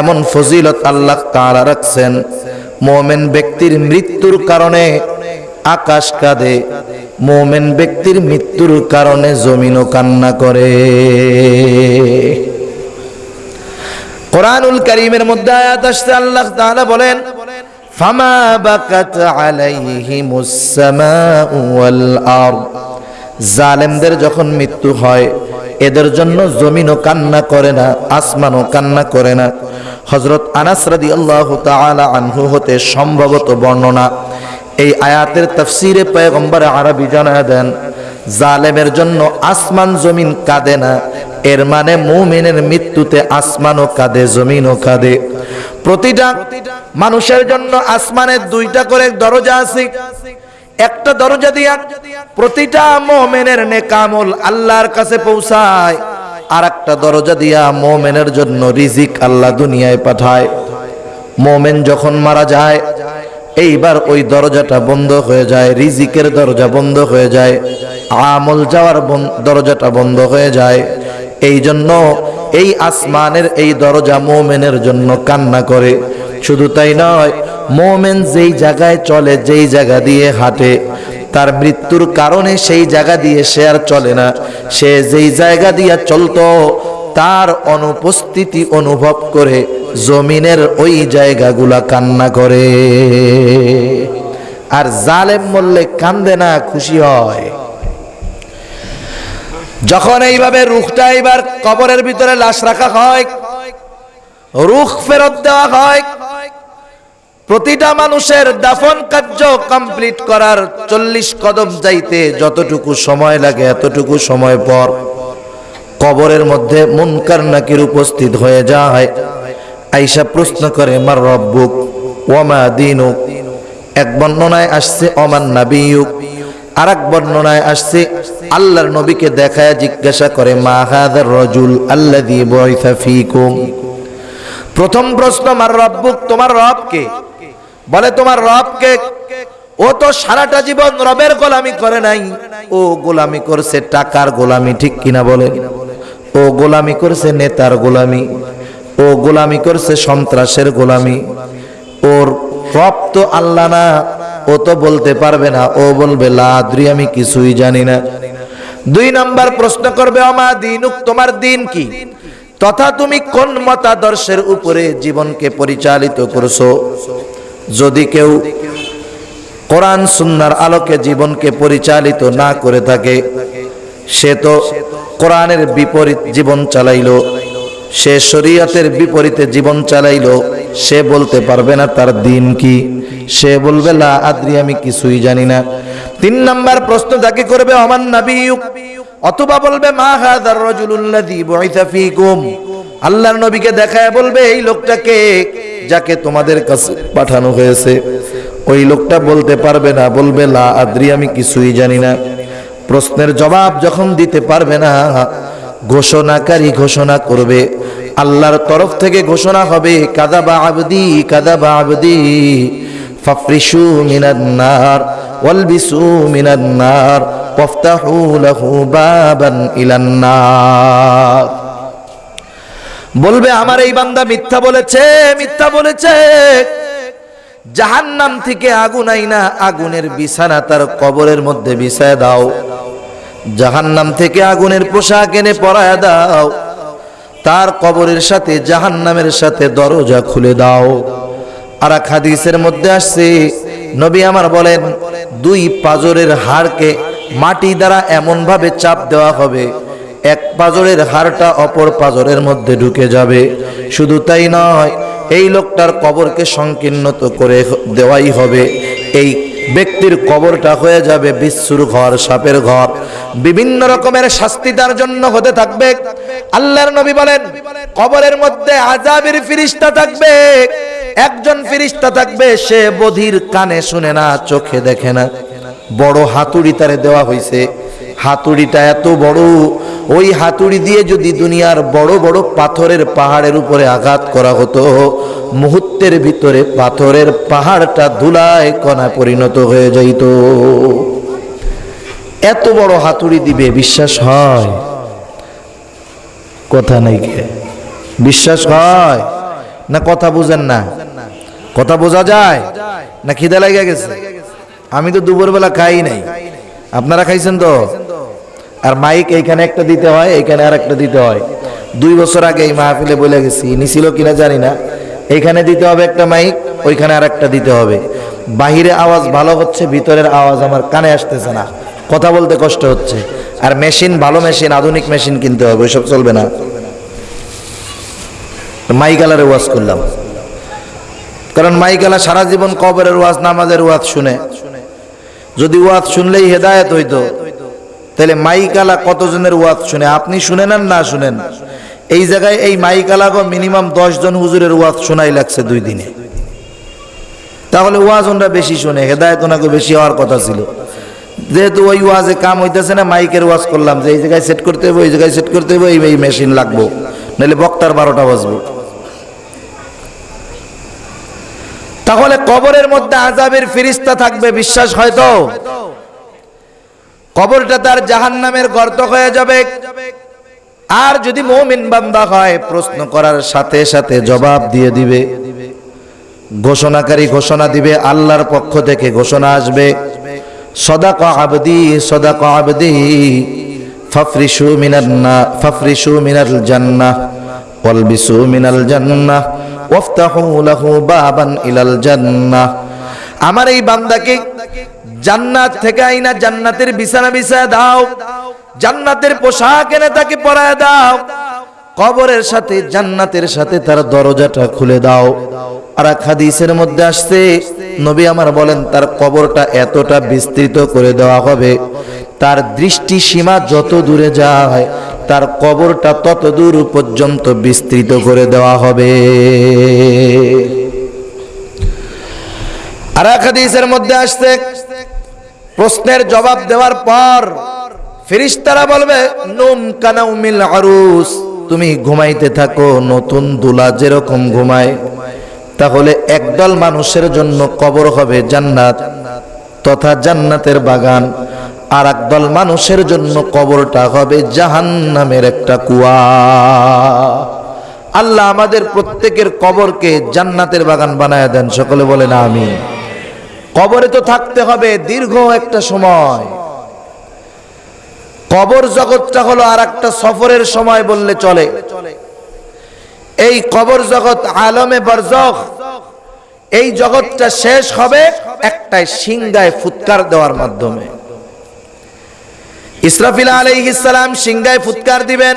এমন ফজিলত আল্লাহ তাআলা রাখছেন, মোমেন ব্যক্তির মৃত্যুর কারণে আকাশ কাঁদে, মোমেন ব্যক্তির মৃত্যুর কারণে জমিনও কান্না করে। কোরআনুল করিমের মধ্যে আয়াত আসছে, আল্লাহ তাআলা বলেন, ফামা বাকাত আলাইহিমুস সামাউ ওয়াল আরদ। জালেমদের যখন মৃত্যু হয়, এদের জন্য জমিনও কান্না করে না, আসমানও কান্না করে না। হজরত আনাস রাদিয়াল্লাহু তাআলা আনহু হতে সম্ভবত বর্ণনা। এই আয়াতের তাফসিরে পয়গম্বর আরবি জানা দেন, জালেমের জন্য আসমান জমিন কাঁদে না, এর মানে মুমিনের মৃত্যুতে আসমানও কাঁদে, জমিনও কাঁদে। প্রতিটা মানুষের জন্য আসমানের দুইটা করে দরজা আছে। একটা দরজা দিয়া প্রতিটা মোমেনের নেকামল আল্লাহর কাছে পৌঁছায় আর একটা দরজা দিয়া মোমেনের জন্য রিজিক আল্লাহ দুনিয়ায় পাঠায়। মোমেন যখন মারা যায়, এইবার ওই দরজাটা বন্ধ হয়ে যায়, রিজিকের দরজা বন্ধ হয়ে যায়, আমল যাওয়ার দরজাটা বন্ধ হয়ে যায়। এই জন্য এই আসমানের এই দরজা মোমেনের জন্য কান্না করে। শুধু তাই নয় মোমেন যেই জায়গায় চলে, যেই জায়গা দিয়ে হাঁটে, তার মৃত্যুর কারণে সেই জায়গা দিয়ে সে আর চলে না। সে যেই জায়গা দিয়ে চলতো, তার অনুপস্থিতি অনুভব করে জমিনের ওই জায়গাগুলা কান্না করে। আর জালেম মরলে কান্দে না, খুশি হয়। যখন এইভাবে রুখটা এইবার কবরের ভিতরে লাশ রাখা হয়, রুখ ফেরত দেওয়া হয় প্রতিটা মানুষের দাফন কার্য কমপ্লিট করার চল্লিশ কদম যাইতে যতটুকু সময় লাগে এতটুকু সময় পর কবরের মধ্যে মুনকার নাকির উপস্থিত হয়ে যায়। আইসা প্রশ্ন করে, মার রব্বুক ওমা দিনুক? এক বর্ণনায় আসছে অমান নাবিয়ুক? আর এক বর্ণনায় আসছে, আল্লাহর নবীকে দেখায় জিজ্ঞাসা করে, মা হাদার রজুল বুইসা ফীকুম? প্রথম প্রশ্ন আমার রব্বুক, তোমার রবকে বলে, তোমার রবকে, ও তো সারাটা জীবন রবের গোলামি করে নাই। ও গোলামি করছে টাকার গোলামি, ঠিক কিনা বলে? ও গোলামি করছে নেতার গোলামি। ও গোলামি করছে সন্ত্রাসের গোলামি। ওর রব তো আল্লাহ না, ও তো বলতে পারবে না। ও বলবে, লাদ্রি, আমি কিছুই জানি না। দুই নাম্বার প্রশ্ন করবে আমা দিনুক, তোমার দিন কি? তথা তুমি কোন মতাদর্শের উপরে জীবনকে পরিচালিত করছ? যদি কেউ কোরআন সুন্নার আলোকে জীবনকে পরিচালিত না করে থাকে, সে তো কোরআনের বিপরীত জীবন চালাইলো, সে শরীয়তের বিপরীতে জীবন চালাইলো, সে বলতে পারবে না তার দিন কি। সে বলবে, লা আদ্রি, আমি কিছুই জানি না। তিন নাম্বার প্রশ্ন যাকে করবে আমার নাবিয়ুক? অথবা বলবে, মা হাদার রাজুলুল্লাযী বুইসা ফীকুম। আল্লাহর নবীকে দেখায় বলবে, এই লোকটাকে যাকে তোমাদের কাছে পাঠানো হয়েছে। ওই লোকটা বলতে পারবে না, বলবে, লা আদ্রি, আমি কিছুই জানি না। প্রশ্নের জবাব যখন দিতে পারবে না, ঘোষণাকারী ঘোষণা করবে, আল্লাহর তরফ থেকে ঘোষণা হবে, কাদাবা আবদি কাদাবা আবদি, ফাফরিশু মিনান নার, ওয়ালবিসু মিনান নার, ওয়াফতাহু লাহু বাবান ইলান নার। বলবে, আমার এই বান্দা মিথ্যা বলেছে মিথ্যা বলেছে। জাহান্নাম থেকে আগুন আইনা আগুনের বিছানা তার কবরের মধ্যে বিছায় দাও। জাহান্নাম থেকে আগুনের পোশাক এনে পরায় দাও। তার কবরের সাথে, জাহান্নামের সাথে দরজা খুলে দাও। আর হাদিসের মধ্যে আসছে, নবী আমার বলেন, দুই পাজরের হাড়কে মাটি দ্বারা এমন ভাবে চাপ দেওয়া হবে এক পাজরের হাড়টা অপর পাজরের মধ্যে ঢুকে যাবে। শুধু তাই নয়, এই লোকটার কবরকে সংকীর্ণত করে দেওয়াই হবে। এই ব্যক্তির কবরটা হয়ে যাবে বিশ্বর ঘর, সাপের ঘর। বিভিন্ন রকমের শাস্তি তার জন্য হতে থাকবে। আল্লাহর নবী বলেন, কবরের মধ্যে আজাবের ফিরিস্তা থাকবে। একজন ফিরিস্তা থাকবে, সে বধির কানে শুনে না, চোখে দেখে না। বড় হাতুড়ি তারে দেওয়া হয়েছে হাতুড়িটা এত বড়, ওই হাতুড়ি দিয়ে যদি দুনিয়ার বড় বড় পাথরের পাহাড়ের উপরে আঘাত করা হতো, মুহূর্তের ভিতরে পাথরের পাহাড়টা ধুলায় কণা পরিণত হয়ে যাইত। এত বড় হাতুড়ি দিবে, বিশ্বাস হয়? কথা নাই কে? বিশ্বাস হয়? না কথা বুঝেন না? কথা বোঝা যায়? না খিদে লাগে গেছে? আমি তো দুপুরবেলা খাই নাই। আপনারা খাইছেন তো? আর মাইক এইখানে একটা দিতে হয়, এইখানে আর একটা দিতে হয়। দুই বছর আগে এই মাহফিলে বলে গেছি, নিছিল কিনা জানি না। এইখানে দিতে হবে একটা মাইক, ওইখানে আর একটা দিতে হবে। বাহিরে আওয়াজ ভালো হচ্ছে, ভিতরের আওয়াজ আমার কানে আসতেছে না। কথা বলতে কষ্ট হচ্ছে। আর মেশিন, ভালো মেশিন, আধুনিক মেশিন কিনতে হবে, ওইসব চলবে না। মাইকালারে ওয়াজ করলাম। কারণ মাইকালা সারা জীবন কবরের ওয়াজ, নামাজের ওয়াজ শুনে। যদি ওয়াজ শুনলেই হেদায়েত হইতো তাহলে মাইকালা কতজনের ওয়াজ শুনে? আপনি শুনেন আর না শুনেন? এই জায়গায় এই মাইকালা গো মিনিমাম জন হুজুরের ওয়াজ শোনাই লাগছে দুই দিনে। তাহলে ওয়াজ ওনরা বেশি শুনে, হেদায়ত ওনাকে বেশি হওয়ার কথা ছিল। যেহেতু ওই ওয়াজে কাম হইতেছে না, মাইকের ওয়াজ করলাম যে এই জায়গায় সেট করতে হবে ওই জায়গায় সেট করতে হবে এই এই মেশিন লাগবো। নাহলে বক্তার বারোটা বাজবো। তাহলে কবরের মধ্যে আজাবের ফিরিস্তা থাকবে, বিশ্বাস হয়তো কবরটা তার জাহান্নামের গর্ত হয়ে যাবে। আর যদি মৌমিন বান্দা হয়, প্রশ্ন করার সাথে সাথে জবাব দিয়ে দিবে। ঘোষণাকারী ঘোষণা দিবে, আল্লাহর পক্ষ থেকে ঘোষণা আসবে। সদাক আবদি সদাক আবদি ফাফরিসু মিনাল না ফাফরিসু মিনাল জান্নাহ, ওয়ালবিসু মিনাল জান্নাহ, ওয়াফতাহু লাহু বাবান ইলাল জান্নাহ। আমার এই বান্দাকে জান্নাত থেকে আইনা জান্নাতের বিছানা বিছায় দাও। জান্নাতের পোশাক এনে তাকে পরায় দাও। কবরের সাথে, জান্নাতের সাথে তার দরজাটা খুলে দাও। আর হাদিসের মধ্যে আসছে, নবী আমার বলেন, তার কবরটা এতটা বিস্তৃত করে দেওয়া হবে। তার দৃষ্টি সীমা যত দূরে যায়, তার কবরটা তত দূর পর্যন্ত বিস্তৃত করে দেওয়া হবে। আর হাদিসের মধ্যে আসছে প্রশ্নের জবাব দেওয়ার পর ফিরিস্তারা বলবে নুম কানাউমিল আরুস, তুমি ঘুমাইতে থাকো, নতুন দুলা যেরকম ঘুমায়। তাহলে একদল মানুষের জন্য কবর হবে জান্নাত তথা জান্নাতের বাগান, আর একদল মানুষের জন্য কবরটা হবে জাহান্নামের একটা কুয়া। আল্লাহ আমাদের প্রত্যেকের কবরকে জান্নাতের বাগান বানায় দেন, সকলে বলেন আমি কবরে তো থাকতে হবে দীর্ঘ একটা সময়। কবর জগৎটা হলো আর একটা সফরের সময় বললে চলে। এই কবর জগৎ আলমে বরজখ। এই জগৎটা শেষ হবে একটাই সিংগায় ফুৎকার দেওয়ার মাধ্যমে। ইসরাফিল আলাইহিসসালাম সিংগায় ফুৎকার দিবেন।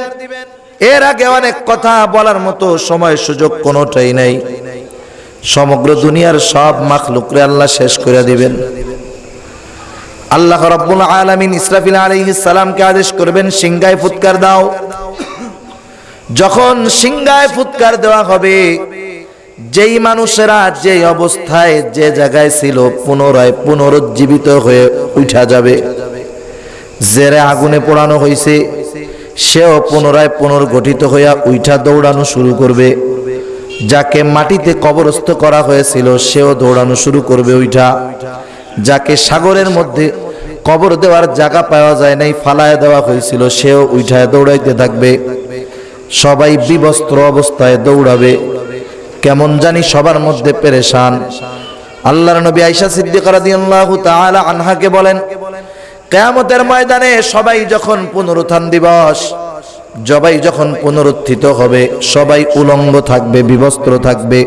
এর আগে অনেক কথা বলার মতো সময় সুযোগ কোনোটাই নাই। সমগ্র দুনিয়ার সব মাখলুকরে আল্লাহ শেষ করে দিবেন। আল্লাহ রব্বুল আলামিন ইসরাফিল সালামকে আদেশ করবেন সিংগায় ফুৎকার দাও। যখন সিংগায় ফুৎকার দেওয়া হবে, যেই মানুষেরা যে অবস্থায়, যে জায়গায় ছিল, পুনরায় পুনরুজ্জীবিত হয়ে উঠা যাবে। জেরে আগুনে পোড়ানো হয়েছে সেও পুনরায় পুনর্গঠিত হইয়া উঠা দৌড়ানো শুরু করবে। যাকে মাটিতে কবরস্থ করা হয়েছিল, সেও দৌড়ানো শুরু করবে ওইটা। যাকে সাগরের মধ্যে কবর দেওয়ার জায়গা পাওয়া যায় নাই, ফালায় দেওয়া হয়েছিল, সেও উঠায় দৌড়াইতে থাকবে। সবাই বিবস্ত্র অবস্থায় দৌড়াবে। কেমন জানি সবার মধ্যে পেরেশান। আল্লাহর নবী আয়েশা সিদ্দিকা রাদিয়াল্লাহু তাআলা আনহাকে বলেন, কেয়ামতের ময়দানে সবাই যখন পুনরুত্থান দিবস সবাই যখন পুনরুত্থিত হবে, সবাই উলঙ্গ থাকবে, বিবস্ত্র থাকবে।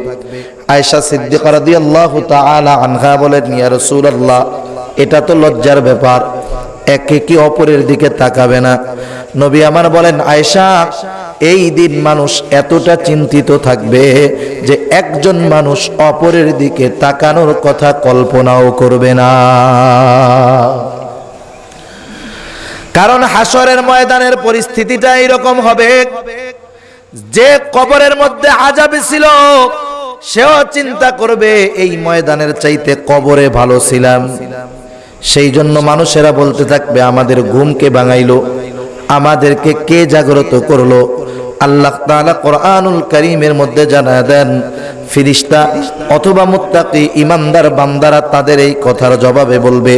আয়েশা সিদ্দিকা রাদিয়াল্লাহু তাআলা আনহা বলেন, ইয়া রাসূলুল্লাহ, এটা তো লজ্জার ব্যাপার। একে কি অপরের দিকে তাকাবে না? নবী আমার বলেন, আয়েশা, এই দিন মানুষ এতটা চিন্তিত থাকবে যে একজন মানুষ অপরের দিকে তাকানোর কথা কল্পনাও করবে না। কারণ হাসরের ময়দানের পরিস্থিতিটা এইরকম হবে। যে কবরের মধ্যে আজাবে ছিল, সেও চিন্তা করবে, এই ময়দানের চাইতে কবরে ভালো ছিলাম। সেই জন্য মানুষেরা বলতে থাকবে, আমাদের ঘুমকে বাঙাইলো আমাদেরকে কে জাগ্রত করল? আল্লাহ তাআলা কোরআনুল করিমের মধ্যে জানা দেন, ফিরিস্তা অথবা মুত্তাকি, ইমানদার বান্দারা তাদের এই কথার জবাবে বলবে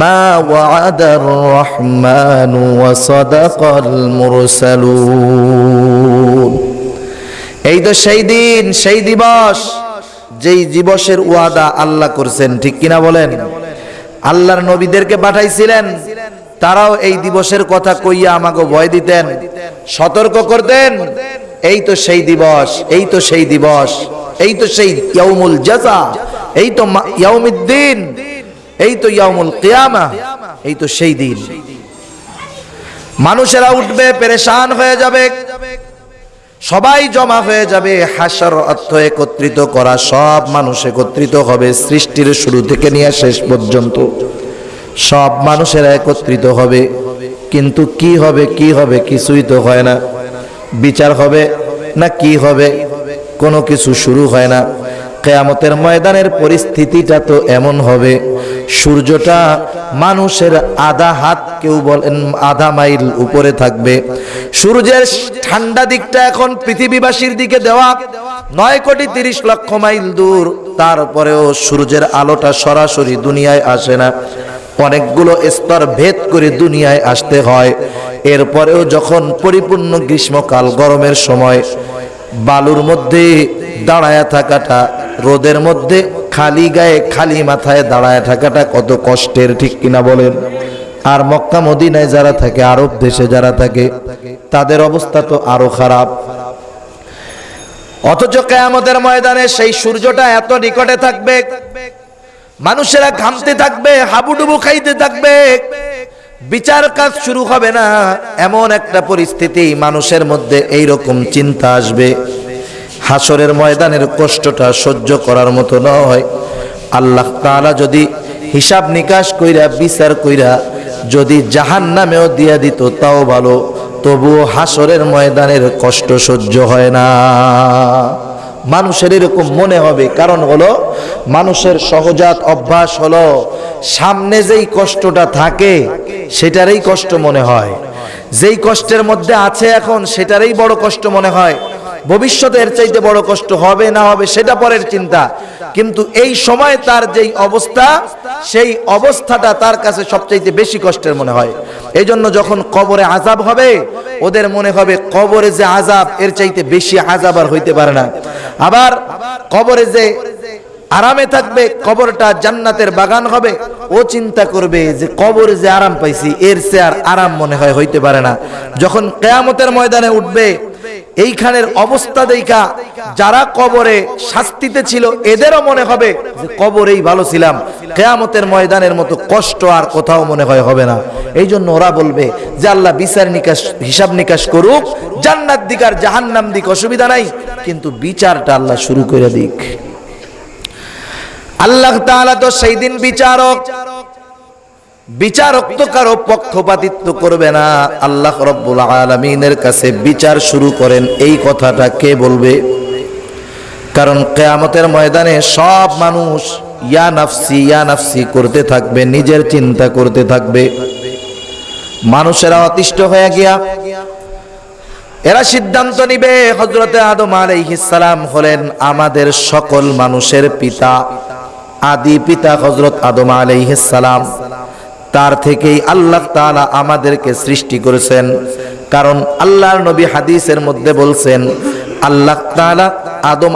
মা ওয়াদার রহমান ওয়া সাদাকাল মুরসালুন এই তো সেই দিন, সেই দিবস, যেই দিবসের ওয়াদা আল্লাহ করছেন, ঠিক কিনা বলেন? আল্লাহর নবীদেরকে পাঠাইছিলেন, তারাও এই দিবসের কথা কইয়া আমাকে ভয় দিতেন, সতর্ক করতেন। এই তো সেই দিবস, এই তো সেই দিবস, এই তো সেই ইয়াউমুল জাযা এই তো ইয়াউমিদ্দিন এই তো ইয়াউমুল কিয়ামা, এই তো সেই দিন। মানুষেরা উঠবে, পেরেশান হয়ে যাবে। সবাই জমা হয়ে যাবে হাসার অর্থ একত্রিত করা সব মানুষ একত্রিত হবে সৃষ্টির শুরু থেকে নিয়ে শেষ পর্যন্ত। সব মানুষেরা একত্রিত হবে। কিন্তু কি হবে কি হবে কিছুই তো হয় না। বিচার হবে না কি হবে, কোনো কিছু শুরু হয় না। কেয়ামতের ময়দানের পরিস্থিতিটা তো এমন হবে। সূর্যটা মানুষের আধা হাত, কেউ বলেন আধা মাইল উপরে থাকবে। সূর্যের ঠান্ডা দিকটা এখন পৃথিবীবাসীর দিকে দেওয়া, নয় কোটি তিরিশ লক্ষ মাইল দূর। তারপরেও সূর্যের আলোটা সরাসরি দুনিয়ায় আসে না। অনেকগুলো স্তর ভেদ করে দুনিয়ায় আসতে হয়। এরপরেও যখন পরিপূর্ণ গ্রীষ্মকাল, গরমের সময়, বালুর মধ্যে দাঁড়ায় থাকাটা, রোদের মধ্যে খালি গায়ে খালি মাথায় দাঁড়ায় থাকাটা কত কষ্টের, ঠিক কিনা বলেন? আর মক্কা, মদিনায় যারা থাকে, আরব দেশে যারা থাকে, তাদের অবস্থা তো আরও খারাপ। অথচ কেয়ামতের ময়দানে সেই সূর্যটা এত নিকটে থাকবে, মানুষেরা ঘামতে থাকবে, হাবুডুবু খাইতে থাকবে, বিচার কাজ শুরু হবে না, এমন একটা পরিস্থিতি মানুষের মধ্যে এই রকম চিন্তা আসবে। হাসরের ময়দানের কষ্টটা সহ্য করার মতো নয়। আল্লাহ তাআলা যদি হিসাব নিকাশ কইরা, বিচার কইরা যদি জাহান নামেও দিয়া দিত, তাও ভালো। তবুও হাসরের ময়দানের কষ্ট সহ্য হয় না। মানুষের এরকম মনে হবে। কারণ হলো, মানুষের সহজাত অভ্যাস হলো, সামনে যেই কষ্টটা থাকে, সেটারই কষ্ট মনে হয়। যেই কষ্টের মধ্যে আছে এখন, সেটারই বড় কষ্ট মনে হয়। ভবিষ্যতে এর চাইতে বড় কষ্ট হবে না হবে, সেটা পরের চিন্তা। কিন্তু এই সময় তার যেই অবস্থা, সেই অবস্থাটা তার কাছে সবচাইতে বেশি কষ্টের মনে হয়। এই জন্য যখন কবরে আজাব হবে, ওদের মনে হবে কবরে যে আজাব এর চাইতে বেশি আজাব আর হইতে পারে না। আবার কবরে যে আরামে থাকবে, কবরটা জান্নাতের বাগান হবে, ও চিন্তা করবে যে কবরে যে আরাম পাইছি, এর সে আর আরাম মনে হয় হইতে পারে না। যখন কেয়ামতের ময়দানে উঠবে এইখানের অবস্থা দেখা, যারা কবরে শাস্তিতে ছিল, এদেরও মনে হবে যে কবরেই ভালো ছিলাম। কেয়ামতের ময়দানের মতো কষ্ট আর কোথাও মনে হয় হবে না। এই জন্য ওরা বলবে যে আল্লাহ বিচার নিকাশ, হিসাব নিকাশ করুক, জান্নাত দিক আর জাহান্নাম দিক অসুবিধা নাই, কিন্তু বিচারটা আল্লাহ শুরু করে দিক। আল্লাহ তাআলা তো সেই দিন বিচারক বিচারক তো কারও পক্ষপাতিত্ব করবে না। আল্লাহ রব্বুল আলমিনের কাছে বিচার শুরু করেন এই কথাটা কে বলবে? কারণ কেয়ামতের ময়দানে সব মানুষ ইয়া নাফসি ইয়া নাফসি করতে থাকবে, নিজের চিন্তা করতে থাকবে। মানুষেরা অতিষ্ঠ হয়ে গিয়া, এরা সিদ্ধান্ত নিবে হজরতে আদম সালাম হলেন আমাদের সকল মানুষের পিতা, আদি পিতা হজরত আদম সালাম। তার থেকেই আল্লাহ তাআলা আমাদেরকে সৃষ্টি করেছেন। কারণ আল্লাহর নবী হাদিসের মধ্যে বলছেন, আল্লাহ তাআলা আদম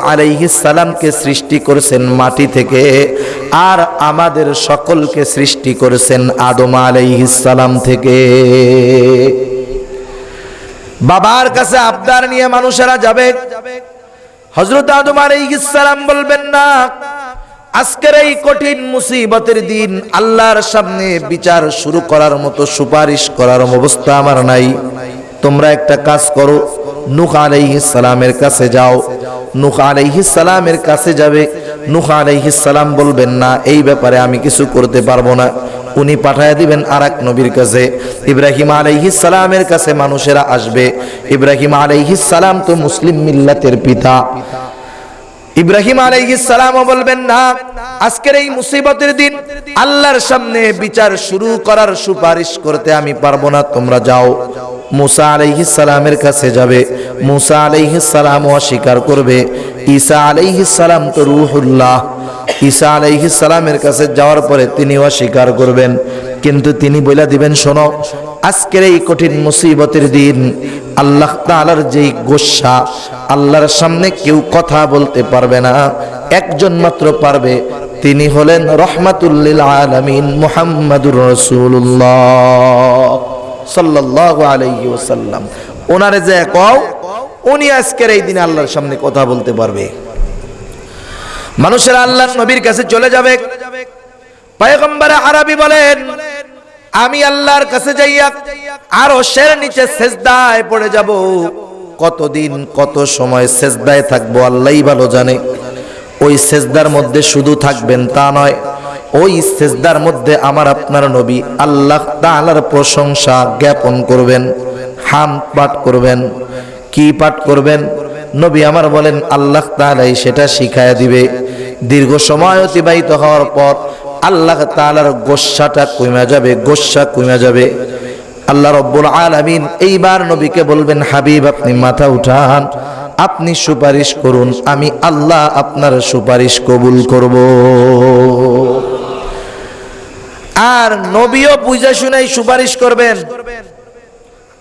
সালামকে সৃষ্টি করেছেন মাটি থেকে, আর আমাদের সকলকে সৃষ্টি করেছেন আদম সালাম থেকে। বাবার কাছে আবদার নিয়ে মানুষেরা যাবে। হজরত আদম সালাম বলবেন, না আজকের এই কঠিন মুসিবতের দিন আল্লাহর সামনে বিচার শুরু করার মতো সুপারিশ করার অবস্থা আমার নাই। তোমরা একটা কাজ করো, নুহ আলাইহিস সালামের কাছে যাও। নুহ আলাইহিস সালামের কাছে যাবে। নুহ আলাইহিস সালাম বলবেন, না, এই ব্যাপারে আমি কিছু করতে পারব না। উনি পাঠায় দিবেন আর এক নবীর কাছে। ইব্রাহিম আলাইহিস সালামের কাছে মানুষেরা আসবে। ইব্রাহিম আলাইহিস সালাম তো মুসলিম মিল্লাতের পিতা। ইব্রাহিম সালামও বলবেন, না, আজকের এই মুসিবতের দিন আল্লাহর সামনে বিচার শুরু করার সুপারিশ করতে আমি পারব না, তোমরা যাও। মুসা সালামের কাছে যাবে। মুসা আলাইহিস সালাম অস্বীকার করবে। ঈসা সালাম তো রুহুল্লাহ। ঈসা সালামের কাছে যাওয়ার পরে তিনি অস্বীকার করবেন। কিন্তু তিনি বইলা দিবেন, শোনো আজকের এই কঠিন মুসিবতের দিন আল্লাহ তাআলার যেই গোসা, আল্লাহর সামনে কেউ কথা বলতে পারবে না। একজন মাত্র পারবে, তিনি হলেন রহমাতুল্লিল আলামিন মুহাম্মাদুর আলাইহি ওয়াসাল্লাম। ওনারে যে কও, উনি আজকের এই দিনে আল্লাহর সামনে কথা বলতে পারবে। মানুষেরা আল্লাহর নবীর কাছে চলে যাবে। পয়গম্বর আরবি বলেন আমি আল্লাহর কাছে যাইয়া আরও শের নিচে সেজদায় পড়ে যাব। কতদিন, কত সময় সেজদায় থাকব আল্লাহই ভালো জানে। ওই সেজদার মধ্যে শুধু থাকবেন তা নয়, ওই সেজদার মধ্যে আমার আপনার নবী আল্লাহ তাআলার প্রশংসা জ্ঞাপন করবেন, হাম পাঠ করবেন, কি পাঠ করবেন? নবী আমার বলেন, আল্লাহ তাআলাই সেটা শিখায়া দিবে। দীর্ঘ সময় অতিবাহিত হওয়ার পর আল্লাহ তাআলার গোসাটা কমে যাবে গোসা কমে যাবে। আল্লাহ রব্বুল আলামিন এইবার নবীকে বলবেন, হাবিব, আপনি মাথা উঠান, আপনি সুপারিশ করুন, আমি আল্লাহ আপনার সুপারিশ কবুল করব। আর নবীও বুঝা শুনাই সুপারিশ করবেন।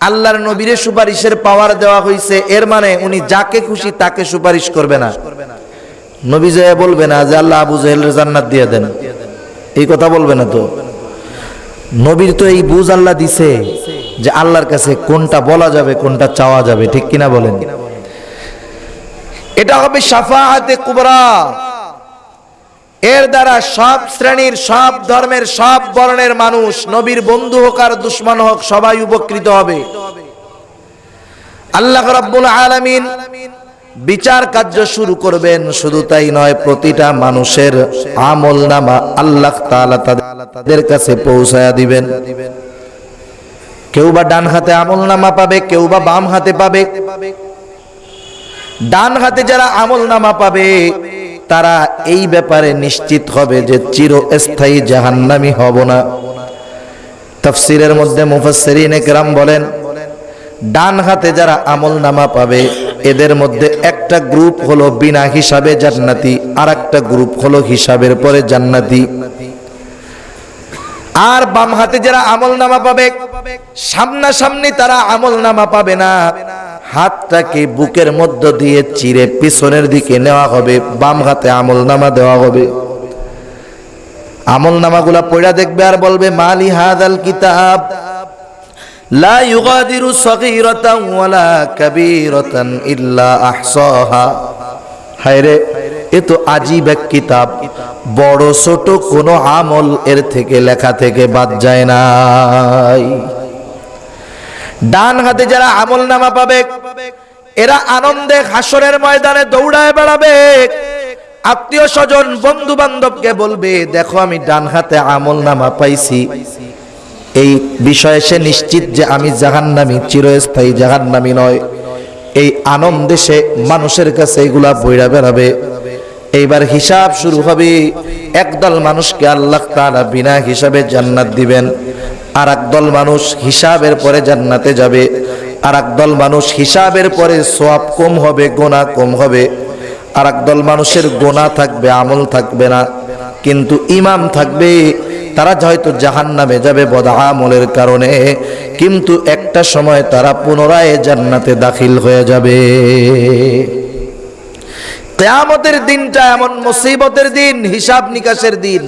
আল্লাহর নবীরে সুপারিশের পাওয়ার দেওয়া হয়েছে এর মানে উনি যাকে খুশি তাকে সুপারিশ করবে না। নবী জয়া বলবে না যে আল্লাহ আবু জাহেলের জান্নাত দিয়ে দেন। এই কথা বলবে না তো। নবীর তো এই বুঝ আল্লাহ দিছে যে আল্লাহর কাছে কোনটা বলা যাবে, কোনটা চাওয়া যাবে, ঠিক কিনা বলেন? এটা হবে সাফাহাতে কুবরা। এর দ্বারা সব শ্রেণির, সব ধর্মের, সব বর্ণের মানুষ, নবীর বন্ধু হোক আর দুশ্মন হোক, সবাই উপকৃত হবে। আল্লাহ রাব্বুল আলামিন বিচার কার্য শুরু করবেন, শুধু তাই নয়, প্রতিটা মানুষের আমল নামা আল্লাহ তাদের কাছে পৌঁছায়া দিবেন। কেউ বা ডান হাতে আমল নামা পাবে, কেউ বা বাম হাতে পাবে। ডান হাতে যারা আমল নামা পাবে, তারা এই ব্যাপারে নিশ্চিত হবে যে চিরস্থায়ী জাহান্নামি হব না। তফসিরের মধ্যে মুফাসসিরিন একরাম বলেন ডান হাতে যারা আমল নামা পাবে, এদের মধ্যে একটা গ্রুপ হলো বিনা হিসাবে জান্নাতি আর একটা গ্রুপ হলো হিসাবের পরে জান্নাতি। আর বাম হাতে যারা আমল নামা পাবে, সামনাসামনি তারা আমল নামা পাবে না। হাতটাকে বুকের মধ্য দিয়ে চিরে পিছনের দিকে নেওয়া হবে, বাম হাতে আমল নামা দেওয়া হবে। আমল নামাগুলা পড়া দেখবে আর বলবে, মালি হাদাল কিতাব? লা ইউগাদিরু সগীরাতান ওয়ালা কাবীরাতান ইল্লা আহসাহা। হায়রে, এ তো আজীব এক কিতাব। বড় ছোট কোনো আমল এর থেকে লেখা থেকে বাদ যায় নাই। ডান হাতে যারা আমল নামা পাবে, এরা আনন্দে হাসরের ময়দানে দৌড়ায় বেড়াবে। আত্মীয় স্বজন বন্ধু বান্ধবকে বলবে, দেখো আমি ডান হাতে আমল নামা পাইছি। এই বিষয়ে সে নিশ্চিত যে আমি জাহান্নামি, চিরস্থায়ী জাহান্নামি নয়। এই আনন্দে সে মানুষের কাছে এগুলা বইরা বেড়াবে। এইবার হিসাব শুরু হবে, একদল মানুষকে আল্লাহ তাআলা বিনা হিসাবে জান্নাত দিবেন। আর একদল মানুষ হিসাবের পরে জান্নাতে যাবে। আর একদল মানুষ হিসাবের পরে সোয়াব কম হবে, গোনা কম হবে। আর একদল মানুষের গোনা থাকবে, আমল থাকবে না। কিন্তু ইমাম থাকবে তারা হয়তো জাহান নামে যাবে বদাহামলের কারণে, কিন্তু একটা সময় তারা পুনরায় জান্নাতে দাখিল হয়ে যাবে। কেয়ামতের দিনটা এমন মুসিবতের দিন, হিসাব নিকাশের দিন।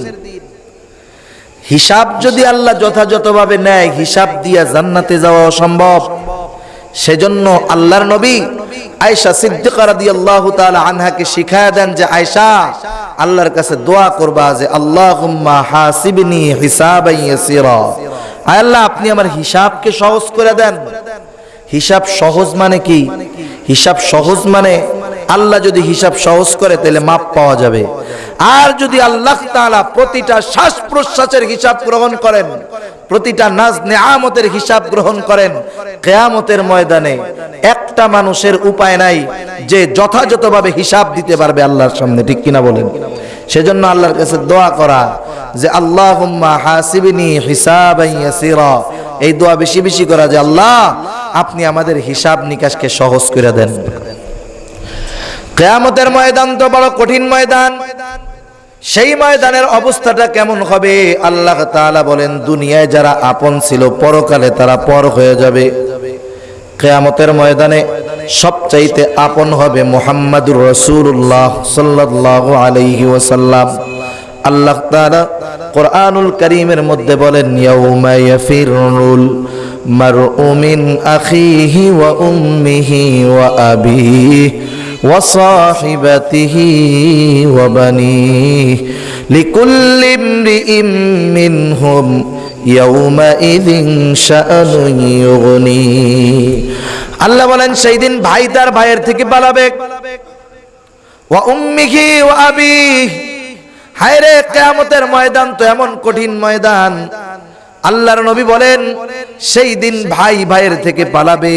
হিসাব যদি আল্লাহ যথাযথভাবে নেয়, হিসাব দিয়া জান্নাতে যাওয়া অসম্ভব। সেজন্য আল্লাহর নবী আয়েশা সিদ্দিকা রাদিয়াল্লাহু তাআলা আনহাকে শিখায়া দেন যে, আয়েশা, আল্লাহর কাছে দোয়া করবা যে, আল্লাহুম্মা হাসিবনি আয় আল্লাহ, আপনি আমার হিসাবকে সহজ করে দেন। হিসাব সহজ মানে কি? হিসাব সহজ মানে আল্লাহ যদি হিসাব সহজ করে, তাহলে মাপ পাওয়া যাবে। আর যদি আল্লাহ তাআলা প্রতিটা শ্বাস প্রশ্বাসের হিসাব গ্রহণ করেন প্রতিটা নাজ নেয়ামতের হিসাব গ্রহণ করেন। কেয়ামতের ময়দানে একটা মানুষের উপায় নাই যে যথাযথভাবে হিসাব দিতে পারবে আল্লাহর সামনে, ঠিক কিনা বলেন? সেজন্য আল্লাহর কাছে দোয়া করা যে, আল্লাহুম্মা হাসিবনি ইয়াসিরা। এই দোয়া বেশি বেশি করা যে, আল্লাহ, আপনি আমাদের হিসাব নিকাশকে সহজ করে দেন। কেয়ামতের ময়দান তো বড় কঠিন ময়দান। সেই ময়দানের অবস্থাটা কেমন হবে? আল্লাহ তাআলা বলেন, দুনিয়ায় যারা আপন ছিল, পরকালে তারা পর হয়ে যাবে। কেয়ামতের ময়দানে সবচাইতে আপন হবে মুহাম্মাদুর রাসূলুল্লাহ সাল্লাল্লাহু আলাইহি ওয়াসাল্লাম। আল্লাহ তাআলা কোরআনুল কারীমের মধ্যে বলেন, ইয়াউমা ইয়াফিরুল মারউ মিন আখিহি ওয়া উম্মিহি ওয়া আবিহি। وصاحبته وبنيه لكل امرئ منهم يومئذ شأن يغنيه আল্লাহ বলেন সেই দিন ভাই তার ভাইয়ের থেকে পালাবে ওয়া উম্মিহি ওয়া আবিহি হায় রে কিয়ামতের ময়দান তো এমন কঠিন ময়দান আল্লাহর নবী বলেন সেই দিন ভাই ভাইয়ের থেকে পালাবে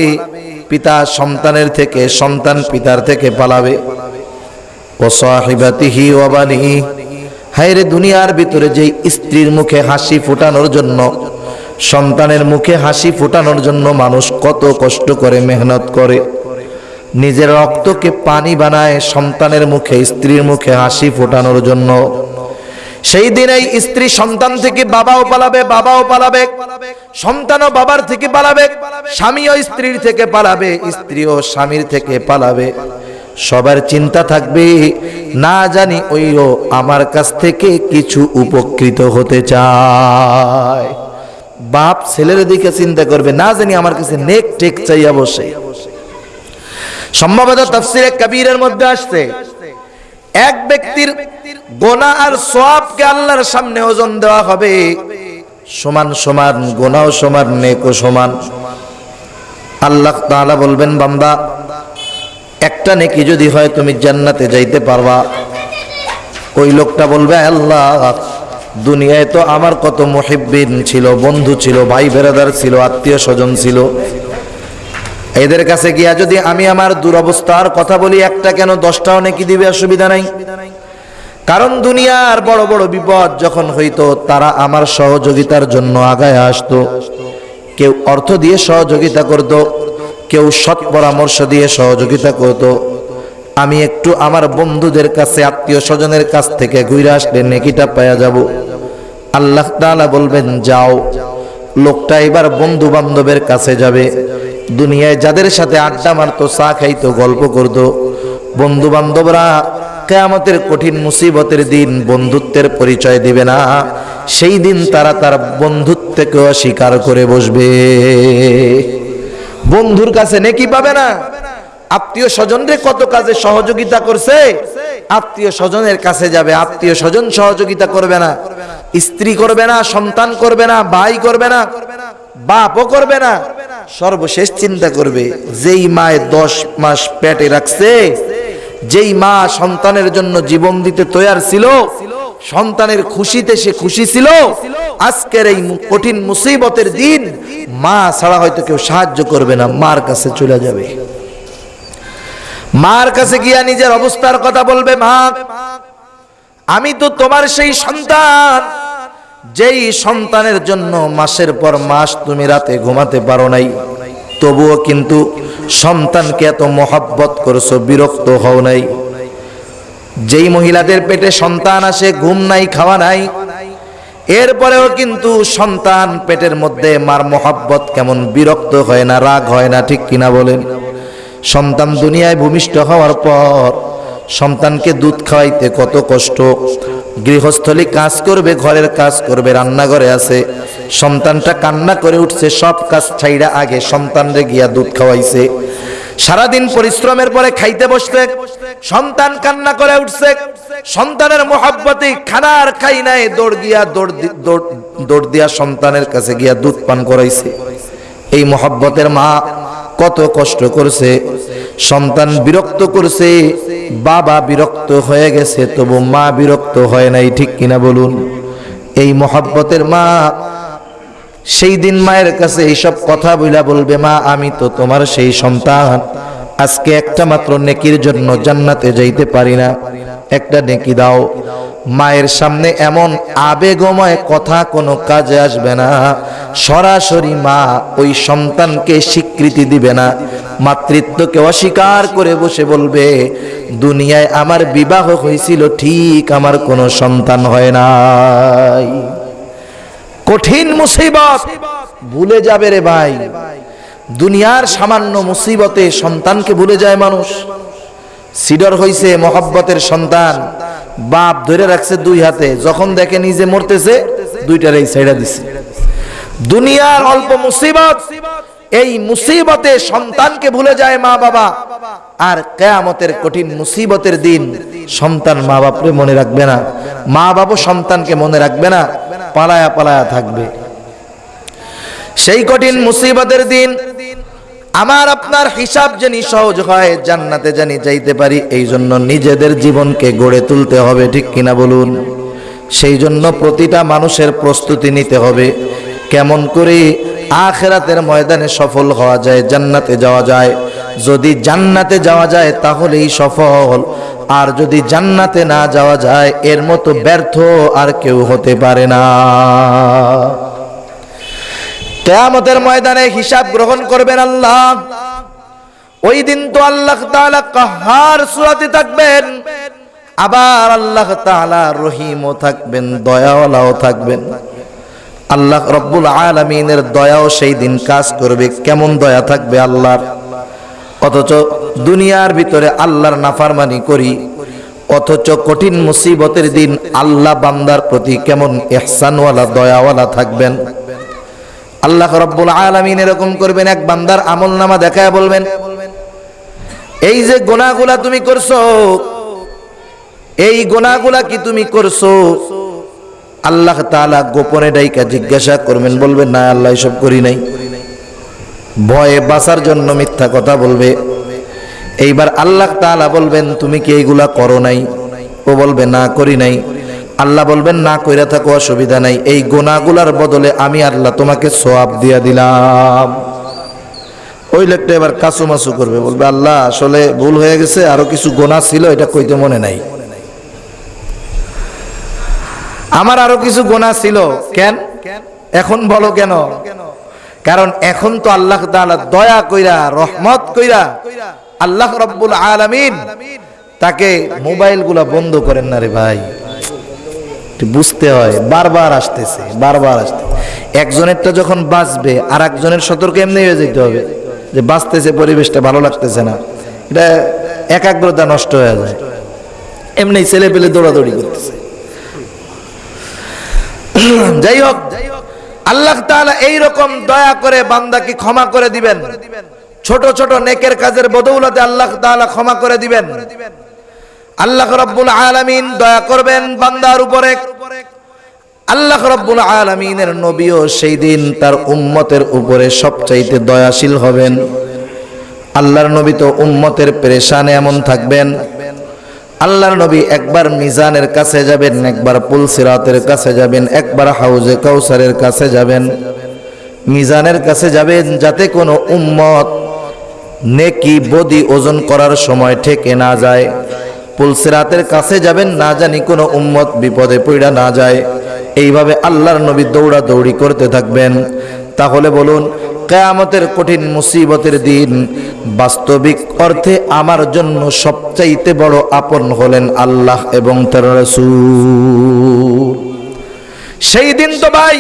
পিতা সন্তানের থেকে, সন্তান পিতার থেকে পালাবে। ও সাহিবাতিহি ও বানিহি হায় রে দুনিয়ার ভিতরে যে স্ত্রীর মুখে হাসি ফোটানোর জন্য, সন্তানের মুখে হাসি ফোটানোর জন্য মানুষ কত কষ্ট করে মেহনত করে। নিজের রক্তকে পানি বানায় সন্তানের মুখে, স্ত্রীর মুখে হাসি ফোটানোর জন্য। সেই দিন এই স্ত্রী সন্তান থেকে বাবাও পালাবে বাবাও পালাবে, সন্তানও বাবার থেকে পালাবে, স্বামীও স্ত্রীর থেকে পালাবে, স্ত্রীও স্বামীর থেকে পালাবে। সবার চিন্তা থাকবে, না জানি ওইও আমার কাছ থেকে কিছু উপকৃত হতে চায়। বাপ ছেলের দিকে চিন্তা করবে, না জানি আমার কাছে নেক টেক চাইয়া বসে সম্ভবত তাফসিরে কবিরের মধ্যে আসছে। এক ব্যক্তির গোনা আর সবকে আল্লাহর সামনে ওজন দেওয়া হবে। সমান সমান, গোনাও সমান, নেকও সমান। আল্লাহ তাআলা বলবেন, বান্দা, একটা নেকি যদি হয় তুমি জান্নাতে যাইতে পারবা। ওই লোকটা বলবে, আল্লাহ, দুনিয়ায় তো আমার কত মুহিব্বিন ছিল, বন্ধু ছিল ভাই বেরাদার ছিল আত্মীয় স্বজন ছিল। এদের কাছে গিয়া যদি আমি আমার দুরবস্থার কথা বলি, একটা কেন, দশটাও নাকি দিবে, অসুবিধা নাই। কারণ দুনিয়ার বড় বড় বিপদ যখন হইতো, তারা আমার সহযোগিতার জন্য আগায় আসতো। কেউ অর্থ দিয়ে সহযোগিতা করত, কেউ সৎ পরামর্শ দিয়ে সহযোগিতা করত। আমি একটু আমার বন্ধুদের কাছে, আত্মীয় স্বজনের কাছ থেকে ঘুরে আসলে নেকিটা পাওয়া যাব। আল্লাহ তাআলা বলবেন, যাও। লোকটা এবার বন্ধু বান্ধবের কাছে যাবে। দুনিয়ায় যাদের সাথে আড্ডা মারতো, চা খাইতো, গল্প করতো বন্ধু বান্ধবরা কেয়ামতের কঠিন মুসিবতের দিন বন্ধুত্বের পরিচয় দিবে না। সেই দিন তারা তার বন্ধুত্বকে অস্বীকার করে বসবে। বন্ধুর কাছে নেকি পাবে না। আত্মীয় স্বজনরে কত কাজে সহযোগিতা করছে? আত্মীয় স্বজনের কাছে যাবে, আত্মীয় স্বজন সহযোগিতা করবে না। স্ত্রী করবে না, সন্তান করবে না, ভাই করবে না, বাপও করবে না। সর্বশেষ চিন্তা করবে, যেই মায়ে দশ মাস পেটে রাখছে, যেই মা সন্তানের জন্য জীবন দিতে তৈয়ার ছিল, সন্তানের খুশিতে সে খুশি ছিল, আজকের এই কঠিন মুসিবতের দিন মা ছাড়া হয়তো কেউ সাহায্য করবে না, মার কাছে চলে যাবে। মার কাছে গিয়া নিজের অবস্থার কথা বলবে, মা, আমি তো তোমার সেই সন্তান। যেই সন্তানের জন্য মাসের পর মাস তুমি রাতে ঘুমাতে পারো নাই, তবুও কিন্তু সন্তানকে এত মহাব্বত করছ, বিরক্ত হও নাই। যেই মহিলাদের পেটে সন্তান আসে, ঘুম নাই, খাওয়া নাই, এরপরেও কিন্তু সন্তান পেটের মধ্যে মার মহাব্বত কেমন বিরক্ত হয় না, রাগ হয় না, ঠিক কিনা বলেন? সন্তান দুনিয়ায় ভূমিষ্ঠ হওয়ার পর সন্তানকে দুধ খাওয়াইতে কত কষ্ট গৃহস্থলী কাজ করবে, ঘরের কাজ করবে, রান্নাঘরে আছে। সন্তানটা কান্না করে উঠছে, সব কাজ ছাইড়া আগে সন্তানরে গিয়া দুধ খাওয়াইছে। সারাদিন পরিশ্রমের পরে খাইতে বসতে সন্তান কান্না করে উঠছে। সন্তানের মোহাব্বতে খানার খাই নাই, দৌড় গিয়া দৌড় দৌড় দিয়া সন্তানের কাছে গিয়া দুধ পান করাইছে। এই মোহাব্বতের মা কত কষ্ট করছে। সন্তান বিরক্ত করছে, বাবা বিরক্ত হয়ে গেছে, তবু মা বিরক্ত হয় নাই, ঠিক কিনা বলুন? এই মহাব্বতের মা, সেই দিন মায়ের কাছে এইসব কথা বইলা বলবে, মা, আমি তো তোমার সেই সন্তান। আজকে একটা মাত্র নেকির জন্য জান্নাতে যাইতে পারি না। একটা নেকি দাও। মায়ের সামনে এমন আবেগময় কথা কোনো কাজে আসবে না। সরাসরি মা ওই সন্তানকে স্বীকৃতি দিবে না। মাতৃত্বকে অস্বীকার করে বসে বলবে, দুনিয়ায় আমার বিবাহ হয়েছিল, ঠিক আমার কোনো সন্তান হয় নাই। কঠিন মুসিবত। ভুলে যাবে রে ভাই। দুনিয়ার সামান্য মুসিবতে সন্তানকে ভুলে যায় মানুষ। সিডর হইছে মহব্বতের সন্তান। বাপ ধরে রাখছে দুই হাতে। যখন দেখে নিজে মরতেছে, দুইটার এই সাইডা দিছে। দুনিয়ার অল্প মুসিবত, এই মুসিবতে সন্তানকে ভুলে যায় মা বাবা। আর কেয়ামতের কঠিন মুসিবতের দিন সন্তান মা বাপরে মনে রাখবে না। মা বাবু সন্তানকে মনে রাখবে না, পালায়া পালায়া থাকবে। সেই কঠিন মুসিবতের দিন আমার আপনার হিসাব জানি সহজ হয়, জান্নাতে জানি যাইতে পারি এই জন্য নিজেদের জীবনকে গড়ে তুলতে হবে, ঠিক কিনা বলুন? সেই জন্য প্রতিটা মানুষের প্রস্তুতি নিতে হবে। কেমন করে আখেরাতের ময়দানে সফল হওয়া যায়, জান্নাতে যাওয়া যায়। যদি জান্নাতে যাওয়া যায়, তাহলেই সফল। আর যদি জান্নাতে না যাওয়া যায়, এর মতো ব্যর্থ আর কেউ হতে পারে না। কেয়ামতের ময়দানে হিসাব গ্রহণ করবেন আল্লাহ। ওই দিন তো আল্লাহ তাআলা কাহার সুরাতে থাকবেন, আবার আল্লাহ তাআলা রহিমও থাকবেন, দয়াওয়ালাও থাকবেন। আল্লাহ রব্বুল আলামিনের দয়াও সেই দিন কাজ করবে, কেমন দয়া থাকবে আল্লাহর? অথচ দুনিয়ার ভিতরে আল্লাহর নাফারমানি করি, অথচ কঠিন মুসিবতের দিন আল্লাহ বান্দার প্রতি কেমন ইহসানওয়ালা দয়াওয়ালা থাকবেন। আল্লাহ রব্বুল আলামিন এরকম করবেন, এক বান্দার আমল নামা দেখায় বলবেন, এই যে গোনাগুলা তুমি করছ, এই গোনাগুলা কি তুমি করছ? আল্লাহ তাআলা গোপনে ডাইকা জিজ্ঞাসা করবেন, বলবেন, না, আল্লাহ এসব করি নাই। ভয়ে বাঁচার জন্য মিথ্যা কথা বলবে। এইবার আল্লাহ তাআলা বলবেন, তুমি কি এইগুলা করো নাই? ও বলবে, না, করি নাই। আল্লাহ বলবেন, না, কইরা থাকো, অসুবিধা নাই। এই গোনাগুলার বদলে আমি আল্লাহ তোমাকে সোয়াব দিয়া দিলাম। ওই লোকটা এবার কাসু মাসু করবে, বলবে, আল্লাহ, আসলে ভুল হয়ে গেছে, আরও কিছু গোনা ছিল, এটা কইতে মনে নাই। আমার আরও কিছু গোনা ছিল। কেন? এখন বলো কেন? কারণ এখন তো আল্লাহ দয়া কইরা, রহমত কইরা আল্লাহ রব্বুল আলামিন তাকে মোবাইলগুলা বন্ধ করেন না রে ভাই। বুঝতে হয়, বারবার আসতেছে, বারবার আসতে। একজনেরটা যখন বাঁচবে আর একজনের সতর্ক এমনি হয়ে যেতে হবে যে বাঁচতেছে, পরিবেশটা ভালো লাগতেছে না। এটা একাগ্রতা নষ্ট হয়ে যায়। এমনি ছেলে পেলে দৌড়াদৌড়ি করতেছে। যাই হোক, আল্লাহ তাআলা এই রকম দয়া করে বান্দাকে ক্ষমা করে দিবেন। ছোট ছোট নেকের কাজের বদৌলতে আল্লাহ তাআলা ক্ষমা করে দিবেন। আল্লাহ রব্বুল আলামিন দয়া করবেন বান্দার উপরে। আল্লাহ রব্বুল আলামিনের নবীও সেই দিন তার উম্মতের উপরে সবচাইতে দয়াশীল হবেন। আল্লাহর নবী তো উম্মতের পেরেশানে এমন থাকবেন। আল্লাহর নবী একবার মিজানের কাছে যাবেন, একবার পুলসিরাতের কাছে যাবেন, একবার হাউজে কাউসারের কাছে যাবেন। মিজানের কাছে যাবেন যাতে কোনো উম্মত নেকি বদি ওজন করার সময় ঠেকে না যায়। পুলসিরাতের কাছে যাবেন, না জানি কোনো উম্মত বিপদে পড়া না যায়। এইভাবে আল্লাহর নবী দৌড়া দৌড়ি করতে থাকবেন। তাহলে বলুন, কেয়ামতের কঠিন মুসিবতের দিন বাস্তবিক অর্থে আমার জন্য সবচাইতে বড় আপন হলেন আল্লাহ এবং তার সেই দিন তো ভাই,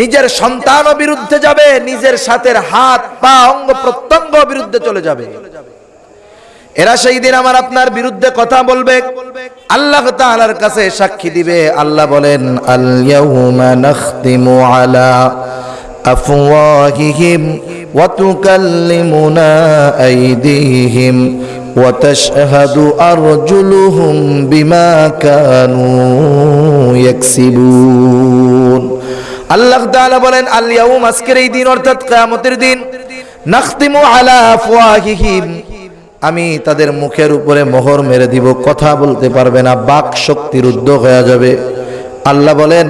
নিজের সন্তানও বিরুদ্ধে যাবে, নিজের সাথের হাত, পা, অঙ্গ প্রত্যঙ্গ বিরুদ্ধে চলে যাবে। এরা সেই দিন আমার আপনার বিরুদ্ধে কথা বলবে। আল্লাহ তাআলার কাছে সাক্ষী দিবে। আল্লাহ বলেন আল ইয়াউমা নাখতিমু আলা আফওয়াহিহিম ওয়া তুকাল্লিমুনা আইদিহিম ওয়া তাশহাদু আরজুলুহুম বিমা কানু ইয়াকসিবুন। আল্লাহ তাআলা বলেন আল ইয়াউম আজকের এই দিন, অর্থাৎ কিয়ামতের দিন, নাখতিমু আলা আফওয়াহিহিম আমি তাদের মুখের উপরে মোহর মেরে দিব, কথা বলতে পারবে না, বাক শক্তির উদ্যোগ হয়ে যাবে। আল্লাহ বলেন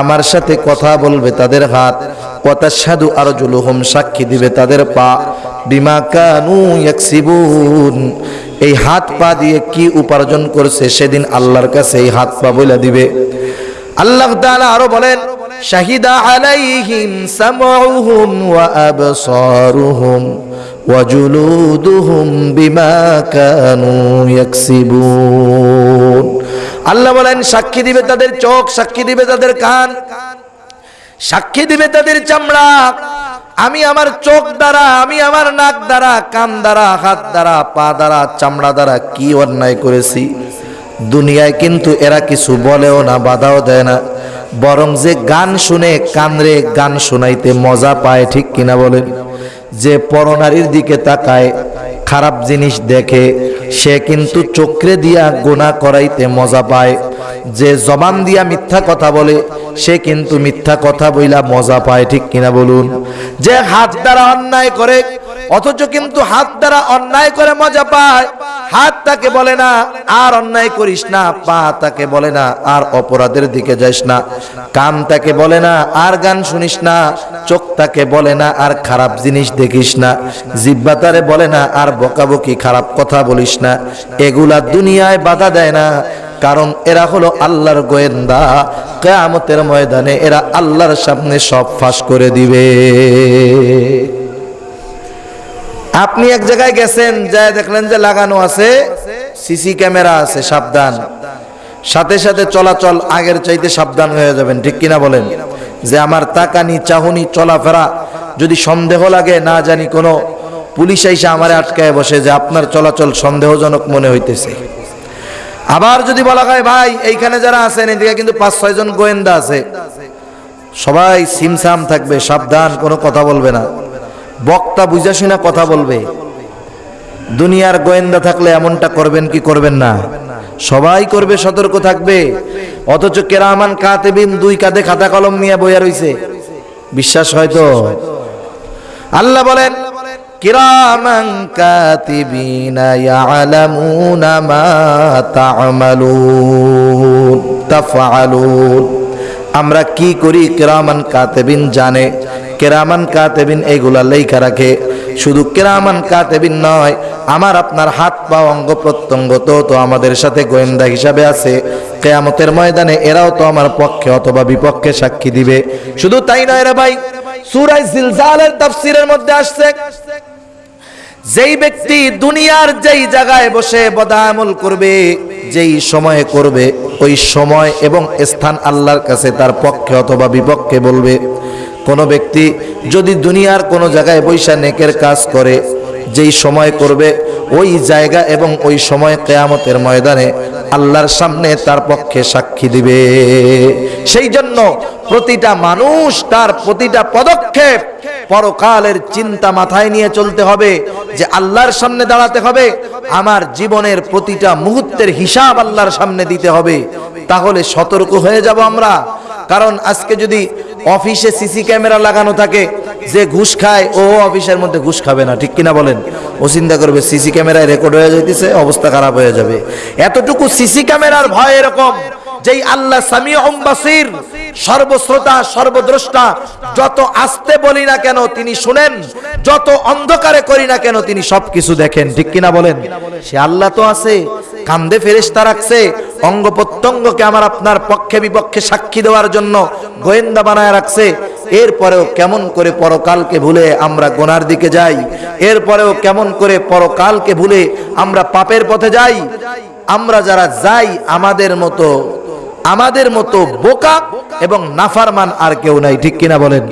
আমার সাথে কথা বলবে তাদের হাত, ওয়াতাশহাদু আরজুলুহুম সাক্ষী দিবে তাদের পা, বিমা কানু এই হাত পা দিয়ে কি উপার্জন করছে সেদিন আল্লাহর কাছে এই হাত পা বলে দিবে। আল্লাহ আরও বলেন সামউহুম ওয়া আবসারুহুম ওয়া জুলুদুহুম বিমা কানু ইয়াকসিবুন। আল্লাহ বলেন, সাক্ষী দিবে তাদের চোখ, সাক্ষী দিবে তাদের কান, সাক্ষী দিবে তাদের চামড়া। আমি আমার চোখ দ্বারা, আমি আমার নাক দ্বারা, কান দ্বারা, হাত দ্বারা, পা দ্বারা, চামড়া দ্বারা কি অন্যায় করেছি? দুনিয়ায় কিন্তু এরা কিছু বলেও না, বাধাও দেয় না। বরং যে গান শুনে কানরে গান শোনাইতে মজা পায়, ঠিক কিনা বলেন? যে পরনারীর দিকে তাকায়, খারাপ জিনিস দেখে, সে কিন্তু চক্রে দিয়া গোনা করাইতে মজা পায়। যে জবান দিয়া মিথ্যা কথা বলে, সে কিন্তু মিথ্যা কথা বইলা মজা পায়, ঠিক কিনা বলুন? যে হাত দ্বারা অন্যায় করে, অথচ কিন্তু হাত দ্বারা অন্যায় করে মজা পায়। হাত তাকে বলে না, আর অন্যায় করিস না। পা তাকে বলে না, আর অপরাধের দিকে যাস না। কান তাকে বলে না, আর গান শুনিস না। চোখ তাকে বলে না, আর খারাপ জিনিস দেখিস না। জিব্বা তারে বলে না, আর বকাবকি খারাপ কথা বলিস না। এগুলা দুনিয়ায় বাধা দেয় না, কারণ এরা হলো আল্লাহর গোয়েন্দা। কেয়ামতের ময়দানে এরা আল্লাহর সামনে সব ফাঁস করে দিবে। আপনি এক জায়গায় গেছেন, যায় দেখলেন যে লাগানো আছে, সিসি ক্যামেরা আছে, সাবধান। সাথে সাথে চলাচল আগের চাইতে সাবধান হয়ে যাবেন, ঠিক কিনা বলেন? যে আমার তাকানি, চাহনি, চলাফেরা যদি সন্দেহ লাগে, না জানি কোনো পুলিশ এসে আমারে আটকায় বসে যে আপনার চলাচল সন্দেহজনক মনে হইতেছে। আবার যদি বলা হয়, ভাই, এইখানে যারা আছেন, এদিকে কিন্তু পাঁচ, ছয় জন গোয়েন্দা আছে। সবাই সিমসাম থাকবে, সাবধান, কোনো কথা বলবে না। বক্তা বুঝা শুনে কথা বলবে। দুনিয়ার গোয়েন্দা থাকলে এমনটা করবেন কি করবেন না। সবাই করবে, সতর্ক থাকবে। অথচ কেরামান, কাতেবিন দুই কাঁধে খাতা কলম নিয়ে বইয়া রইছে। বিশ্বাস হয়তো আল্লাহ বলেন, কিরামান, কাতিবিনা, ইয়ালামুনা মা তা'মালুন, তাফআলুন। আমরা কি করি? কেরামান, কাতেবিন জানে। কেরামান কাতেবিন এইগুলা লেখা রাখে। শুধু কেরামান কাতেবিন নয়, আমার আপনার হাত পা অঙ্গ প্রত্যঙ্গ তো তো আমাদের সাথে গোয়েন্দা হিসাবে আছে। কেয়ামতের ময়দানে এরাও তো আমার পক্ষে অথবা বিপক্ষে সাক্ষী দিবে। শুধু তাই নয় রে ভাই সূরা জিলজালের তাফসীরের মধ্যে আসছে, যেই ব্যক্তি দুনিয়ার যেই জায়গায় বসে বদামল করবে, যেই সময়ে করবে, ওই সময় এবং স্থান আল্লাহর কাছে তার পক্ষে অথবা বিপক্ষে বলবে। কোনো ব্যক্তি যদি দুনিয়ার কোনো জায়গায় বৈশা নেকের কাজ করে, যেই সময় করবে, ওই জায়গা এবং ওই সময় কেয়ামতের ময়দানে আল্লাহর সামনে তার পক্ষে সাক্ষী দিবে। সেই জন্য প্রতিটা মানুষ তার প্রতিটা পদক্ষেপ পরকালের চিন্তা মাথায় নিয়ে চলতে হবে যে আল্লাহর সামনে দাঁড়াতে হবে, আমার জীবনের প্রতিটা মুহূর্তের হিসাব আল্লাহর সামনে দিতে হবে। তাহলে সতর্ক হয়ে যাব আমরা। কারণ আজকে যদি অফিসে সিসি ক্যামেরা লাগানো থাকে, যে ঘুষ খায়, ও অফিসের মধ্যে ঘুষ খাবে না, ঠিক কিনা বলেন? ও চিন্তা করবে, সিসি ক্যামেরায় রেকর্ড হয়ে যাইতেছে, অবস্থা খারাপ হয়ে যাবে। এতটুকু সিসি ক্যামেরার ভয় এরকম। যেই আল্লাহ সামিউম বাসির, সর্বশ্রোতা, সর্বদ্রষ্টা, যত আস্তে বলি না কেন তিনি শুনেন, যত অন্ধকারে করি না কেন তিনি সবকিছু দেখেন। ঠিক কিনা বলেন? সে আল্লাহ তো আছে, কান্দে ফেরেশতা রাখছে, অঙ্গ প্রত্যঙ্গকে আমার আপনার পক্ষে বিপক্ষে সাক্ষী দেওয়ার জন্য গোয়েন্দা বানায় রাখছে। এরপরেও কেমন করে পরকালকে ভুলে আমরা গোনার দিকে যাই, এরপরেও কেমন করে পরকালকে ভুলে আমরা পাপের পথে যাই, আমরা যারা যাই আমাদের মতো আমাদের মতো বোকা এবং নাফারমান আর কেউ নাই ঠিক কিনা বলেন?